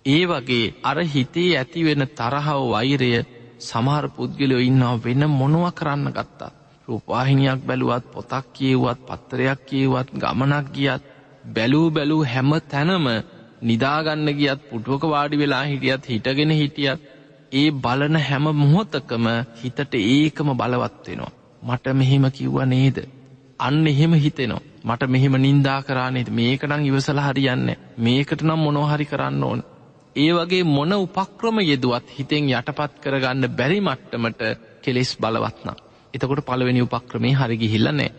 ඒ වගේ අර හිතේ ඇතිවෙන තරහව වෛරය සමහර පුද්ගලයෝ ඉන්නවා වෙන මොනුව කරන්න ගත්තා. රූපවාහිනියක් බැලුවත් පොතක් කියවුවත් පත්තරයක් කියවත් ගමනක් ගියත් බැලූ බැලූ හැම තැනම නිදාගන්න ගියත් පුටුවක වාඩි වෙලා හිටියත් හිටගෙන හිටියත් ඒ බලන හැම මොහොතකම හිතට ඒකම බලවත්වෙනවා. මට මෙහෙම කිව්ව නේද. අන්න එහෙම හිතෙනවා. මට මෙහෙම නින්දා කරානේද මේක නම් ඉවසල හරියන්න මේකට නම් මොනොහරි කරන්න ඕන. ඒ වගේ මොන උපක්‍රම යෙදුවත් හිතෙන් යටපත් කරගන්න බැරි මට්ටමට කෙලෙස් බලවත්නම්. එතකොට පළවෙනි උපක්‍රමේ හරිගිහිල්ල නෑ.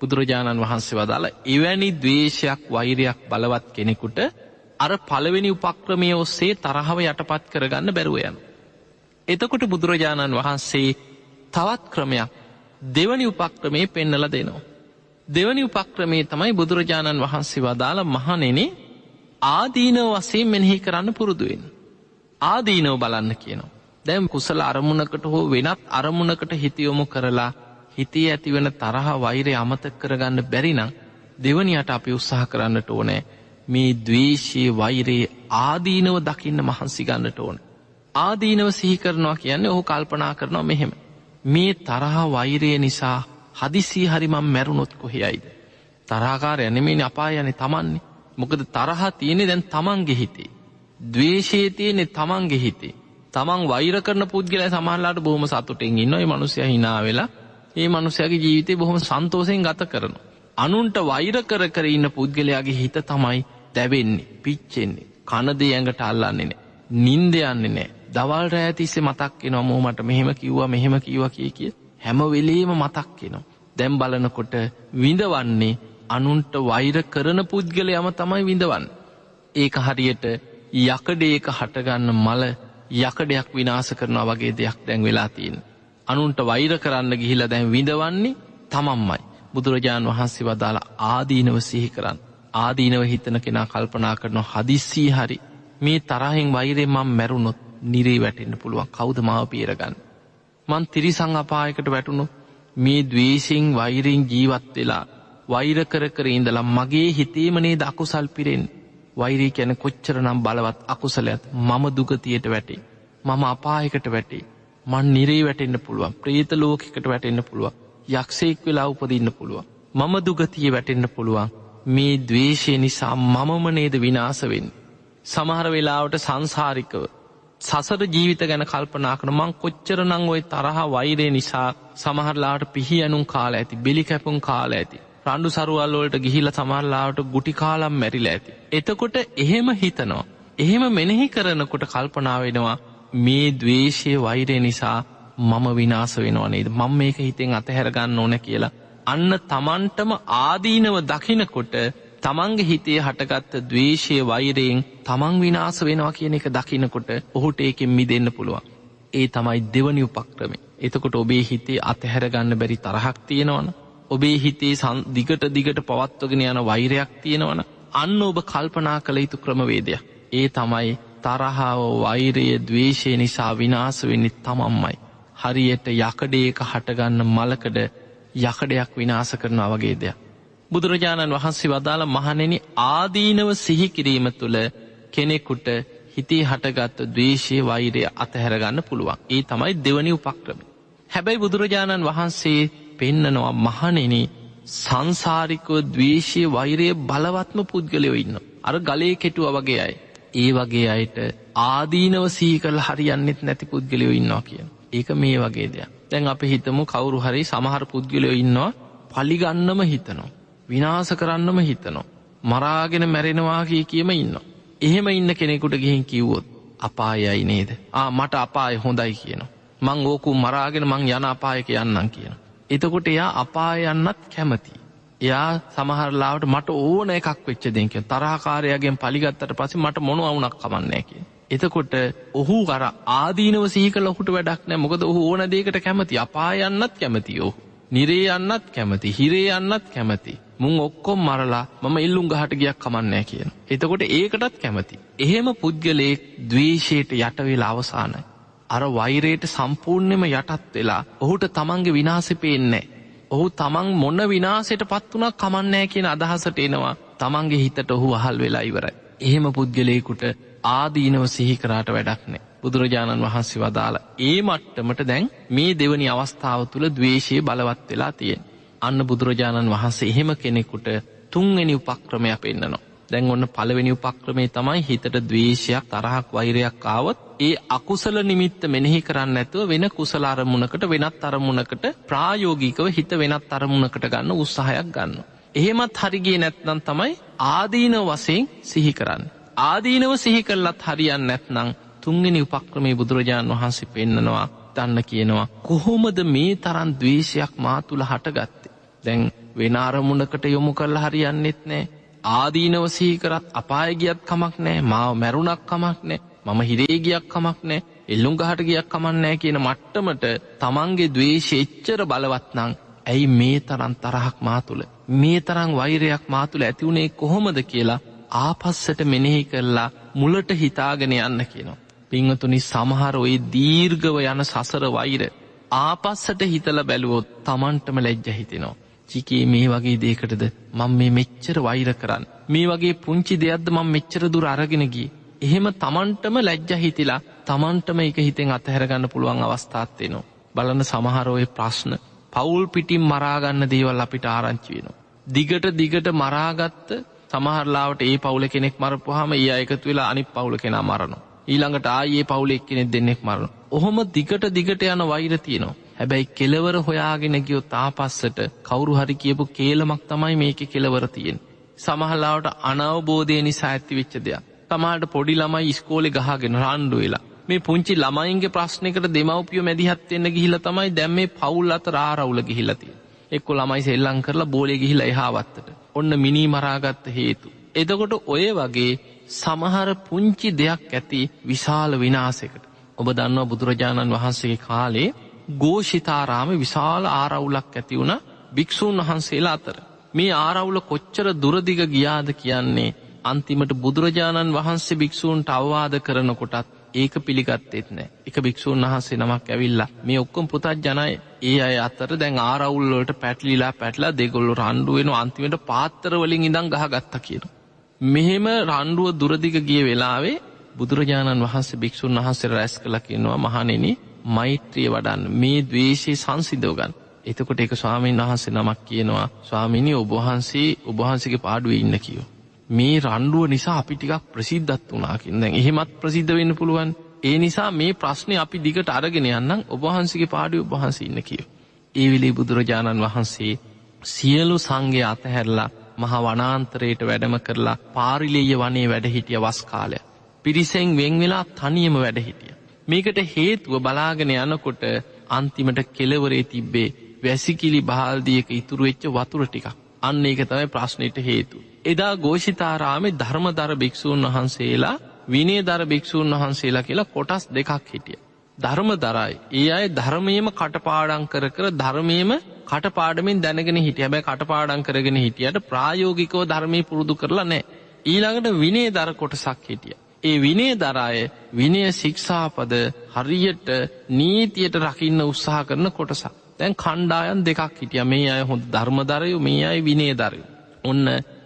බුදුරජාණන් වහන්සේ වදාළ එවැනි දවේශයක් වෛරයක් බලවත් කෙනෙකුට අර පළවෙනි උපක්‍රමය ඔස්සේ තරහව යටපත් කරගන්න බැරුවයන්. එතකොට බුදුරජාණන් වහන්සේ තවත් ක්‍රමයක් දෙවනි උපක්‍රමේ පෙන්නල දෙනවා. දෙවනි උපක්‍රමේ තමයි බුදුරජාණන් වහන්සේ වදාළ මහනෙනේ ආදීනව වසේ මෙනෙහි කරන්න පුරුදුවෙන්. ආදීනව බලන්න කියනවා. දැම් කුසල අරමුණකට හෝ වෙනත් අරමුණකට හිතියොමු කරලා හිතේ ඇතිවන තරහ වෛරය අමතක් කරගන්න බැරිනම් දෙවනියට අපි උත්සාහ කරන්නට ඕනෑ මේ දවේශයේ වෛරයේ ආදීනව දකින්න මහන්සි ගන්නට ඕන. ආදීනව සිහි කරනවා කියන්නේ ඔහු කල්පනා කරනවා මෙහෙම. මේ තරහ වෛරය නිසා හදිසී හරිමම් මැරුණොත් කොහෙයයිද. තරාකාර යනෙමේ අපා යන තමන්නේ මොකද තරහ තියෙනෙ දැන් තමන්ගේ හිතේ. දවේශයේ තියෙනෙ තමන්ගේ හිතේ. තමන් වෛර කරන පුද්ගල සමහල්ලාට බොහම සතුටෙන් ඉන්න මනුසය හිනා වෙලා ඒ මනුසයගේ ජීවිතය බොහොම සන්තෝසයෙන් ගත කරනු. අනුන්ට වෛර කර කර ඉන්න පුද්ගලයාගේ හිත තමයි දැවෙන්නේ පිච්චෙන්නේ කනදේ ඇඟට අල්ලන්නේ නෑ. නින්ද යන්නේ නෑ දවල් රෑතිස්සේ මතක් එනවා මෝ මට මෙහෙම කිව්වා මෙහෙම කිව්ව කිය කිය හැම වෙලේම මතක් එනවා. දැම් බලනකොට විඳවන්නේ අනුන්ට වෛර කරන පුද්ගලයම තමයි විඳවන්න. ඒක හරියට යකඩේක හටගන්න මල යකඩයක් විනාස කරනවා වගේ දෙයක් දැන් වෙලා තියෙන්. අනුන්ට වෛර කරන්න ගිහිලා දැන් විඳවන්නේ තමම්මයි. බුදුරජාණන් වහන්සේ වදාළ ආදීනව සිහි කරන්න. ආදීනව හිතන කෙනා කල්පනා කරන හදිස්සී හරි මේ තරහෙන් වෛරය මං මැරුණොත් නිරේ වැටෙන්න්න පුළුවන් කෞද මාව පේරගන්න. මන් තිරිසං අපායකට වැටුණු මේ දවේශෙන් වෛරෙන් ජීවත් වෙලා වෛර කර කර ඉඳලා මගේ හිතේමනේ ද අකුසල් පිරෙන් වෛරී කැන කොච්චර නම් බලවත් අකුසලයත් මම දුගතියට වැටේ. මම අපායකට වැටේ. මන් නිරේ වැටෙන්න්න පුළුවන් ප්‍රේත ලෝකෙකට වැටෙන්න්න පුළුවන් යක්ෂයෙක් වෙලා උපදින්න පුළුවන්. මම දුගතිය වැටෙන්න්න පුළුවන් මේ දවේශය නිසා මමම නේද විනාසවෙන්. සමහර වෙලාවට සංසාරිකව සසර ජීවිත ගැන කල්පනා කන මං කොච්චර නං ඔය තරහ වෛරය නිසා සමහරලාට පිහි ඇනුම් කාල ඇති බෙලි කැපුම් කාල ඇති. රණ්ඩු සරුවල්ලෝලට ගිහිල සමහරලාට ගුටි කාලම් මැරිල ඇති. එතකොට එහෙම හිතනවා. එහෙම මෙනෙහි කරනකොට කල්පනා වෙනවා මේ දවේශය වෛරය නිසා මම විනාස වෙනවා නේද මං මේක හිතෙන් අතහැරගන්න ඕන කියලා. අන්න තමන්ටම ආදීනව දකිනකොට තමන්ගේ හිතේ හටගත්ත දවේශය වෛරයෙන් තමන් විනාස වෙනවා කියන එක දකිනකොට ඔහුට ඒකෙන් මි දෙන්න පුළුවන්. ඒ තමයි දෙවනි උපක්‍රමේ. එතකොට ඔබේ හිතේ අතහැරගන්න බැරි තරහක් තියෙනවන. ඔබේ හිතේ දිගට දිගට පවත්වගෙන යන වෛරයක් තියෙනවන. අන්න ඔබ කල්පනා කළ යුතු ක්‍රමවේදයක්. ඒ තමයි තරහාව වෛරය දවේශය නිසා විනාස වෙන්නෙත් තමම්මයි. හරියට යකඩේක හටගන්න මලකඩ යකඩයක් විනාස කරනවා වගේ දෙයක්. බුදුරජාණන් වහන්සේ වදාළ මහනෙන ආදීනව සිහිකිරීම තුළ කෙනෙකුට හිතේ හටගත්ත දවේශය වෛරය අතහැරගන්න පුළුවන්. ඒ තමයි දෙවනි උපක්‍රම. හැබැයි බුදුරජාණන් වහන්සේ පෙන්නනවා මහනෙන සංසාරිකව දවේශය වෛරය බලවත්ම පුද්ගලයෝ ඉන්න. අර ගලේ කෙටුව වගේ අයි. ඒ වගේ අයට ආදීනව සීකල් හරියන්නෙත් නැති පුද්ගලයෝ ඉන්නවා කියන. ඒක මේ වගේ දෙයක්. දැන් අපි හිතමු කවුරු හරි සමහර පුද්ගලයෝ ඉන්නවා පලිගන්නම හිතනවා. විනාස කරන්නම හිතනවා. මරාගෙන මැරෙනවා කිය කියම ඉන්න. එහෙම ඉන්න කෙනෙකුට ගිහින් කිව්වොත් අපායයි නේද. ආ මට අපාය හොඳයි කියන. මං ඕකු මරාගෙන මං යන අපායක යන්නම් කියන. එතකොට එයා අපායන්නත් කැමති. එයා සමහරලාවට මට ඕන එකක් වෙච්ච දෙක තරහකාරයගෙන් පලිගත්තට පස මට මොන අවුනක් කමන්නේ කිය. එතකොට ඔහු කර ආදීනව සීක ලොහුට වැඩක් නෑ මොකද ඔහු ඕන දේකට කැමති අපායන්නත් කැමති ඔහු. නිරේ යන්නත් කැමති හිරේ යන්නත් කැමති. මුං ඔක්කොම් මරලා මම ඉල්ලුම් ගහට ගියක් කමන්නෑ කියන. එතකොට ඒකටත් කැමති. එහෙම පුද්ගලයෙක් දවේශයට යටවෙලා අවසානයි. අර වෛරයට සම්පූර්ණයම යටත් වෙලා ඔහුට තමන්ගේ විනාසි පේන්නේ. ඔහු තමන් මොන්න විනාසයට පත් වනක් කමන්නෑ කියන අදහසට එනවා තමන්ගේ හිතට ඔහු අහල් වෙලා ඉවරයි. එහෙම පුද්ගලයකුට ආදීනව සිහිකරාට වැඩක් නෑ. බුදුරජාණන් වහන්සේ වදාළ ඒ මට්ටමට දැන් මේ දෙවනි අවස්ථාව තුළ දවේශය බලවත් වෙලා තියෙන්. අන්න බුදුරජාණන් වහන්සේ එහෙම කෙනෙකුට තුන්වෙනි උපක්‍රමයක් පෙන්න්නනවා. දැන් ඔන්න පළවෙනි උපක්‍රමේ තමයි හිතට දවේශයක් තරහක් වෛරයක් ආවත් ඒ අකුසල නිමිත්ත මෙනෙහි කරන්න ඇතුව වෙන කුසල අරමුණකට වෙනත් අරමුණකට ප්‍රායෝගිකව හිත වෙනත් අරමුණකට ගන්න උත්සාහයක් ගන්න. එහෙමත් හරිගේ නැත්නම් තමයි ආදීන වසයෙන් සිහි කරන්න. ආදීනව සිහි කරලත් හරියන්න නැත්නං තුන්ගෙන උපක්‍රමේ බුදුරජාණන් වහන්සේ පෙන්නනවා දන්න කියනවා. කොහොමද මේ තරන් දවේශයක් මා තුළ හටගත්තේ. දැන් වෙනාරමුණකට යොමු කරල හරියන්නෙත් නෑ. ආදීනව සීකරත් අපායගියත් කමක් නෑ මාව මැරුණක් කමක් නෑ මම හිරේගියක් කමක් නෑ එල්ලුම් ගහට ගියක් කමන්නෑ කියන මට්ටමට තමන්ගේ දවේශ එච්චර බලවත්නං ඇයි මේ තරන් තරහක් මා තුළ මේ තරං වෛරයක් මා තුළ ඇතිවුණේ කොහොමද කියලා ආපස්සට මෙනෙහි කරලා මුලට හිතාගෙන යන්න කියනවා. පිංහතුනි සමහර ඔයි දීර්ගව යන සසර වෛර ආපස්සට හිතල බැලුවොත් තමන්ටම ලැජ්ජ හිතෙනවා. චිකේ මේ වගේ දේකටද මං මේ මෙච්චර වෛර කරන්න. මේ වගේ පුංචි දෙයක්ද මං මෙච්චර දුර අරගෙනගී. එහෙම තමන්ටම ලැජ්ජ හිතිලා තමන්ටම එක හිතෙන් අතහැරගන්න පුළුවන් අවස්ථාත්වයනවා. බලන සමහරෝය ප්‍රශ්න පවුල් පිටිම් මරාගන්න දේවල් අපිට ආරංචි වෙනවා. දිගට දිගට මරාගත්ත සමහරලාවට ඒ පවුල කෙනෙක් මරපුහම ඒ අයකතු වෙලා අනි පවුල කෙනා මරනවා. ඊළඟට ආයේ පවුලෙක් කෙනෙක් දෙන්නෙක් මරණ. ඔහොම දිගට දිගට යන වෛර තියනවා. හැබැයි කෙලවර හොයාගෙන ගියෝ තාපස්සට කවුරු හරි කියපු කේලමක් තමයි මේක කෙලවර තියෙන්. සමහලාවට අනවබෝධය නිසා ඇති වෙච්ච දෙයක්. තමාට පොඩි ළමයි ස්කෝලෙ ගහගෙන රණ්ඩු වෙලා. මේ පුංචි ළමයින්ගේ ප්‍රශ්නකට දෙමවපියෝ මැදිහත්වෙන්න ගිහිල තමයි දැම් මේ පවුල් අත රාරවුල ගිහිලතිය. එක්කො ළමයි සෙල්ලං කරලා බෝලෙ ගිහිල එහාවත්තට. ඔන්න මිනී මරාගත්ත හේතු. එදකොට ඔය වගේ සමහර පුංචි දෙයක් ඇති විශාල විනාසකට. ඔබ දන්නවා බුදුරජාණන් වහන්සේගේ කාලේ ගෝෂිතාරාම විශාල ආරවුලක් ඇති වුණ භික්‍ෂූන් වහන්සේලා අතර. මේ ආරවුල කොච්චර දුරදිග ගියාද කියන්නේ අන්තිමට බුදුරජාණන් වහන්සේ භික්‍ෂූන්ට අවවාද කරනකොටත් ඒක පිළිගත්තෙත් නෑ එක භික්‍ෂූන් වහන්සේ නමක් ඇවිල්ලා මේ ඔක්කොම් පුතත් ජනය ඒ අය අතර දැන් ආරවුල්ලට පැටලිලා පැටලා දෙගොල්ලු රණ්ඩුවෙන අන්තිමට පාත්තරවලින් ඉඳං ගහගත්ත කියන. මෙහෙම රණ්ඩුව දුරදිග ගිය වෙලාවේ බුදුරජාණන් වහන්සේ භික්‍ෂූන් වහන්සේ රැස් කළ කියනවා මහනෙන මෛත්‍රිය වඩන්න මේ දවේශයේ සංසිදෝගන් එතකොට එක ස්වාමීන් වහන්සේ නමක් කියනවා ස්වාමිනි ඔබහන්සේ ඔබහන්සගේ පාඩුව ඉන්න කියෝ. මේ රණ්ඩුව නිසා අපි ටිකක් ප්‍රසිද්ධත් වනාකින් දැන් එහෙමත් ප්‍රසිද්ධ වෙන්න පුළුවන් ඒ නිසා මේ ප්‍රශ්නය අපි දිගට අරගෙන යන්නම් ඔබහන්සගේ පාඩි ඔබහන්ස ඉන්න කිය. ඒ විලි බුදුරජාණන් වහන්සේ සියලු සංගේ අතහැරලා මහ වනාන්තරයට වැඩම කරලා පාරිලේය වනේ වැඩහිටිය වස් කාලය. පිරිසෙන් වෙන් වෙලා තනියම වැඩහිටිය. මේකට හේතුව බලාගෙන යනකොට අන්තිමට කෙලවරේ තිබ්බේ වැසිකිලි බාල්දියක ඉතුරු වෙච්ච වතුර ටිකක් අන්න ඒක තමයි ප්‍රශ්නයට හේතු. එදා ගෝෂිතාරාමේ ධර්මදර භික්‍ෂූන් වහන්සේලා විනේ දර භික්‍ෂූන් වහන්සේලා කියලා කොටස් දෙකක් හිටිය. ධර්ම දරයි. ඒ අය ධර්මයම කටපාඩං කර කර ධර්මයම කටපාඩමින් දැනගෙන හිටිය හැබැ කටපාඩං කරගෙන හිටියට ප්‍රායෝගිකව ධර්මය පුරුදු කරලා නෑ. ඊළඟට විනේ දර කොටසක් හිටිය. ඒ විනේ දරාය විනය ශික්ෂාපද හරියට නීතියට රකින්න උත්සාහ කරන කොටසක්. තැන් කණ්ඩායන් දෙකක් හිටිය මේ අය හොඳ ධර්මදරයු මේ අයි විනේ දරයු. ඔන්න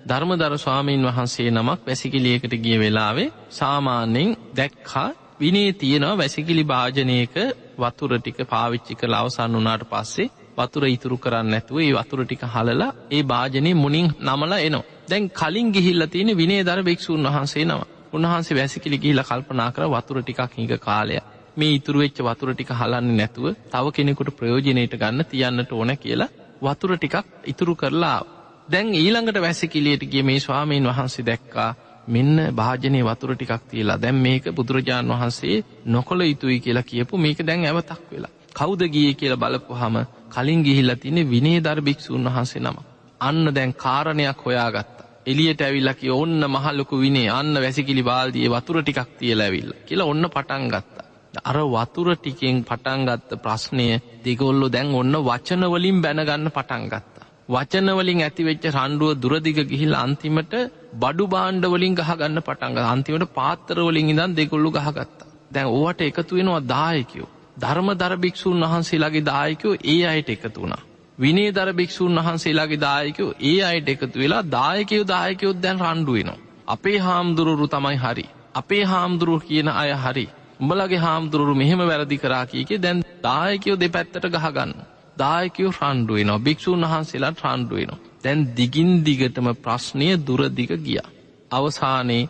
ධර්මදර ස්වාමීන් වහන්සේ නමක් වැසිකිලියකට ගිය වෙලාවේ සාමාන්‍යෙන් දැක්කා විනේ තියෙනවා වැසිකිලි භාජනයක වතුර ටික පාවිච්චි කළ අවසන් වනාට පස්සේ වතුර ඉතුරු කරන්න ඇතුව ඒ වතුර ටික හලලා ඒ භාජනය මුණින් නමලා එනවා. දැන් කලින් ගිහිල්ල තියෙන විනේ දර භික්ෂූන් වහන්සේ නම උන්වහන්සේ වැසිකිලි ගිහිල කල්පනා කර වතුර ටිකක් හිඟ කාලය මේ ඉතුරු වෙච්ච වතුර ටික හලන්න නැතුව තව කෙනෙකුට ප්‍රයෝජනයට ගන්න තියන්නට ඕන කියලා වතුර ටිකක් ඉතුරු කරලා දැන් ඊළඟට වැසිකිලියට ගිය මේ ස්වාමීන් වහන්සේ දැක්කා මෙන්න භාජනය වතුර ටිකක් තියලා දැම් මේක බුදුරජාණන් වහන්සේ නොකොළ යුතුයි කියලා කියපු මේක දැන් ඇවතක් වෙලා. කෞද ගිය කියලා බලපු හම කලින් ගිහිල්ල තින විනේ දර භික්‍ෂූන් වහන්සේ නම. අන්න දැන් කාරණයක් හොයාගත්ත. එලියට ඇවිල්ලකි ඔන්න මහල්ලොකු විනේ අන්න වැසිකිලි බාල්දිය වතුර ටිකක් තියල ඇවිල්ල කියලා ඔන්න පටන් ගත්තා. අර වතුර ටිකෙන් පටන්ගත්ත ප්‍රශ්නය දෙගොල්ලො දැන් ඔන්න වචනවලින් බැනගන්න පටන්ගත්ත. වචනවලින් ඇතිවෙච්ච රණ්ඩුව දුරදිග ගිහිල් අන්තිමට බඩු බාණ්ඩවලින් ගහගන්න පටන්ග අන්තිමට පාත්තරවලින් ඉදන් දෙකොල්ලු ගහගත්තා. දැන් ඕවට එකතු වෙනවා දායකයෝ. ධර්ම දරභික්‍ෂූන් වහන්සේලාගේ දායකයෝ ඒ අයට එකතු වුණා. විනේ දරභික්‍ෂූන් වහන්සේලාගේ දායකයෝ ඒ අයට එකතු වෙලා දායකයෝ දායකයොත් දැන් රණ්ඩුවෙනවා. අපේ හාමුදුරුරු තමයි හරි. අපේ හාමුදුරුව කියන අය හරි. උඹලගේ හාමුදුරුරු මෙහෙම වැරදි කරා කියකේ දැන් දායකයෝ දෙපැත්තට ගහගන්න. දායකයෝ රණ්ඩුවනවා භික්‍ෂූන් වහන්සේලා රණ්ඩුවනවා. දැන් දිගින් දිගටම ප්‍රශ්නය දුරදිග ගිය. අවසානයේ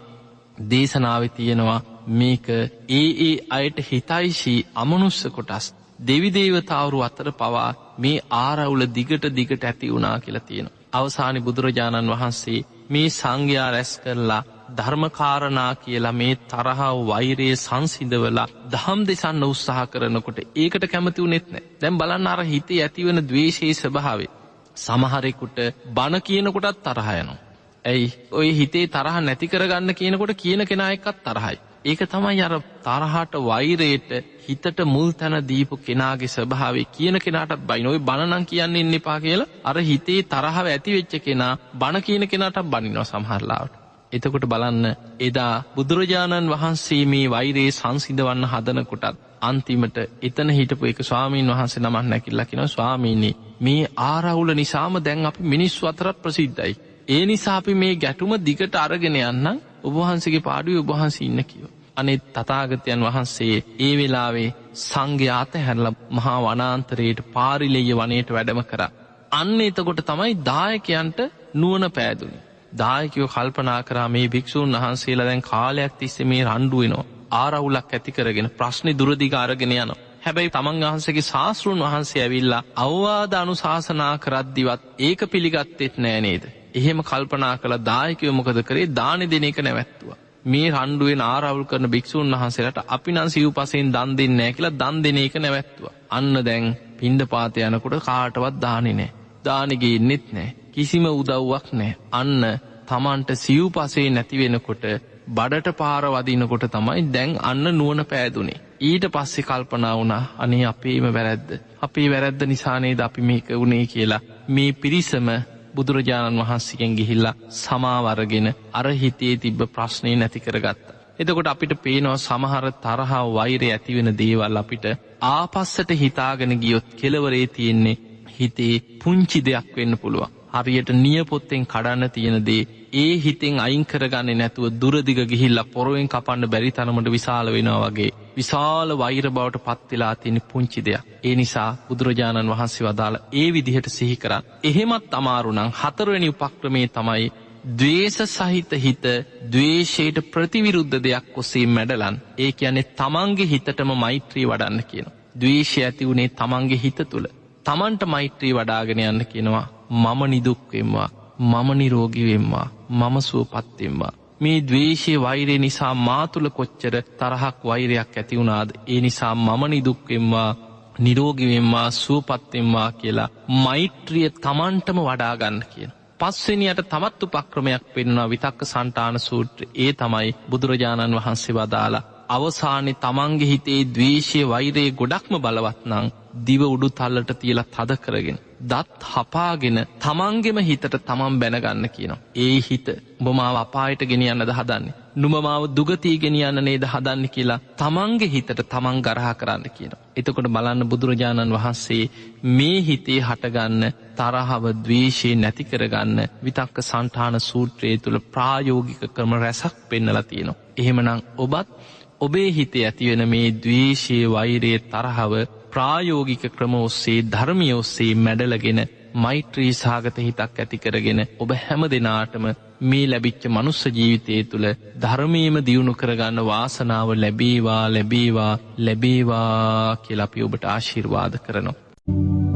දේශනාව තියෙනවා මේක ඒ ඒ අයට හිතයිශී අමනුස්ස කොටස් දෙවිදේවතාවරු අතර පවා මේ ආරවුල දිගට දිගට ඇති වුණා කියලා තියෙන. අවසානි බුදුරජාණන් වහන්සේ මේ සංඝයා රැස් කරලා ධර්මකාරණා කියලා මේ තරහා වෛරයේ සංසිඳවලා දහම් දෙසන්න උත්සාහ කරනකොට ඒකට කැමති වනෙත් නෑ දැම් බලන්න අර හිතේ ඇතිවන දවේශයේ ස්භාවේ. සමහරෙකුට බණ කියනකොටත් තරහයනවා. ඇයි ඔය හිතේ තරහ නැති කරගන්න කියනකොට කියන කෙනා එකත් තරහයි. ඒක තමයි අර තරහට වෛරයට හිතට මුල් තැන දීපු කෙනාගේ ස්වභාවේ කියන කෙනාටත් බයිනොයි බණනං කියන්න ඉන්න එපා කියලා අර හිතේ තරහව ඇති වෙච්ච කෙනා බණ කියන කෙනාට බනිනව සමහරලාවට. එතකොට බලන්න එදා බුදුරජාණන් වහන්සේ මේ වෛරයේ සංසිධවන්න හදනකොටත් අන්තිමට එතන හිටපු එක ස්වාමීන් වහන්සේ නමන් නැකිල්ලකින ස්වාමීනී මේ ආරවුල නිසාම දැන් අපි මිනිස්සු අතරත් ප්‍රසිද්ධයි. ඒ නිසාපි මේ ගැටුම දිගට අරගෙන යන්න ඔබහන්සගේ පාඩුව ඔබහන්ස ඉන්න කියව. අනෙත් තතාගතයන් වහන්සේ ඒ වෙලාවේ සංඝ්‍යාත හැරල මහා වනාන්තරයට පාරිලෙය වනයට වැඩම කර. අන්න එතකොට තමයි දායකයන්ට නුවන පෑදුනි. දායකයෝ කල්පනා කරා මේ භික්‍ෂූන් වහන්සේලා දැන් කාලයක් තිස්ස මේ රණ්ඩුවනවා ආරවුලක් ඇති කරගෙන ප්‍රශ්නි දුරදිගාරගෙන යනවා. හැබැයි තමන් වහන්සගේ ශාස්තෘන් වහන්සේ ඇවිල්ලා අවවාද අනුශාසනා කරද්දිවත් ඒක පිළිගත්තෙත් නෑනේද. එහෙම කල්පනා කළ දායකව මොකද කරේ දානෙ දෙන එක නැවැත්තුව. මේ රණ්ඩුවෙන් ආරවුල් කරන භික්‍ෂූන් වහන්සේලට අපි නම් සිව් පසයෙන් දන් දෙන්නෑ කියලා දන් දෙන එක නැවැත්තුව. අන්න දැන් පින්ඩ පාත යනකොට කාටවත් දානෙ නෑ. දානෙගේ එන්නෙත් නෑ. කිසිම උදව්වක් නෑ. අන්න තමන්ට සිව් පසේ නැතිවෙනකොට බඩට පාරවදිනකොට තමයි දැන් අන්න නුවන පෑදුනේ. ඊට පස්සෙ කල්පනා වුණා අනේ අපේම වැරැද්ද. අපේ වැරැද්ද නිසානේද අපි මේක වුණේ කියලා. මේ පිරිසම බුදුරජාණන් වහන්සකෙන් ගිහිල්ලා සමාවරගෙන අර හිතේ තිබ්බ ප්‍රශ්නය නැති කරගත්ත. එතකොට අපිට පේනවා සමහර තරහා වෛරය ඇතිවෙන දේවල් අපිට ආපස්සට හිතාගෙන ගියොත් කෙලවරේ තියෙන්නේ හිතේ පුංචි දෙයක් වෙන්න පුළුවන්. හරියට නියපොත්තෙන් කඩන්න තියෙනදේ ඒ හිතෙන් අයින් කරගන්න නැතුව දුරදිග ගිහිල්ල පොරුවෙන් කපන්න බැරි තරමට විශාල වෙනවා වගේ. විශාල වෛර බවට පත්වෙලා තියෙන පුංචි දෙයක්. ඒ නිසා බුදුරජාණන් වහන්සේ වදාළ ඒ විදිහට සිහි කරන්න. එහෙමත් අමාරුනං හතරවැනි උපක්‍රමේ තමයි දවේශ සහිත හිත දවේශයට ප්‍රතිවිරුද්ධ දෙයක් ඔස්සේ මැඩලන් ඒ කියන්නේ තමන්ගේ හිතටම මෛත්‍රී වඩන්න කියන. දවේශය ඇති වුණේ තමන්ගේ හිත තුළ. තමන්ට මෛත්‍රී වඩාගෙන යන්න කියනවා මම නිදුක්වෙම්වා මම නිරෝගිවෙම්වා මම සුවපත්වෙම්වා. මේ දවේශය වෛරය නිසා මාතුළ කොච්චර තරහක් වෛරයක් ඇතිවුණාද ඒ නිසා මම නිදුක්වෙම්වා නිරෝගිවෙම්වා සුවපත්වෙම්වා කියලා මෛත්‍රිය තමන්ටම වඩාගන්න කියන. පස්වෙනියට තවත් උපක්‍රමයක් පෙන්වා විතක්ක සන්ටාන සූත්‍ර ඒ තමයි බුදුරජාණන් වහන්සේ වදාලා අවසානෙ තමන්ගේ හිතේ දවේශය වෛරයේ ගොඩක්ම බලවත්නං දිව උඩු තල්ලට තියලා තද කරගෙන. දත් හපාගෙන තමන්ගෙම හිතට තමන් බැනගන්න කියනවා. ඒ හිත බොමාව අපායට ගෙනියන්නද හදන්නේ. නුමමාව දුගතී ගෙනියන්න නේද හදන්න කියලා තමන්ගේ හිතට තමන් ගරහා කරන්න කියනවා. එතකොට බලන්න බුදුරජාණන් වහන්සේ මේ හිතේ හටගන්න තරහව දවේශය නැති කරගන්න විතක්ක සන්ටාන සූත්‍රයේ තුළ ප්‍රායෝගික ක්‍රම රැසක් පෙන්නල තියෙනවා. එහෙමනං ඔබත් ඔබේ හිතේ ඇතිවෙන මේ දවේශය වෛරයේ තරහව ප්‍රායෝගික ක්‍රම ඔස්සේ ධර්මිය ඔස්සේ මැඩලගෙන මෛත්‍රී සාගත හිතක් ඇති කරගෙන ඔබ හැම දෙනාටම මේ ලැබිච්ච මනුස්ස ජීවිතය තුළ ධර්මීම දියුණු කරගන්න වාසනාව ලැබේවා ලැබේවා ලැබේවා කියලපි ඔබට ආශිර්වාද කරනවා.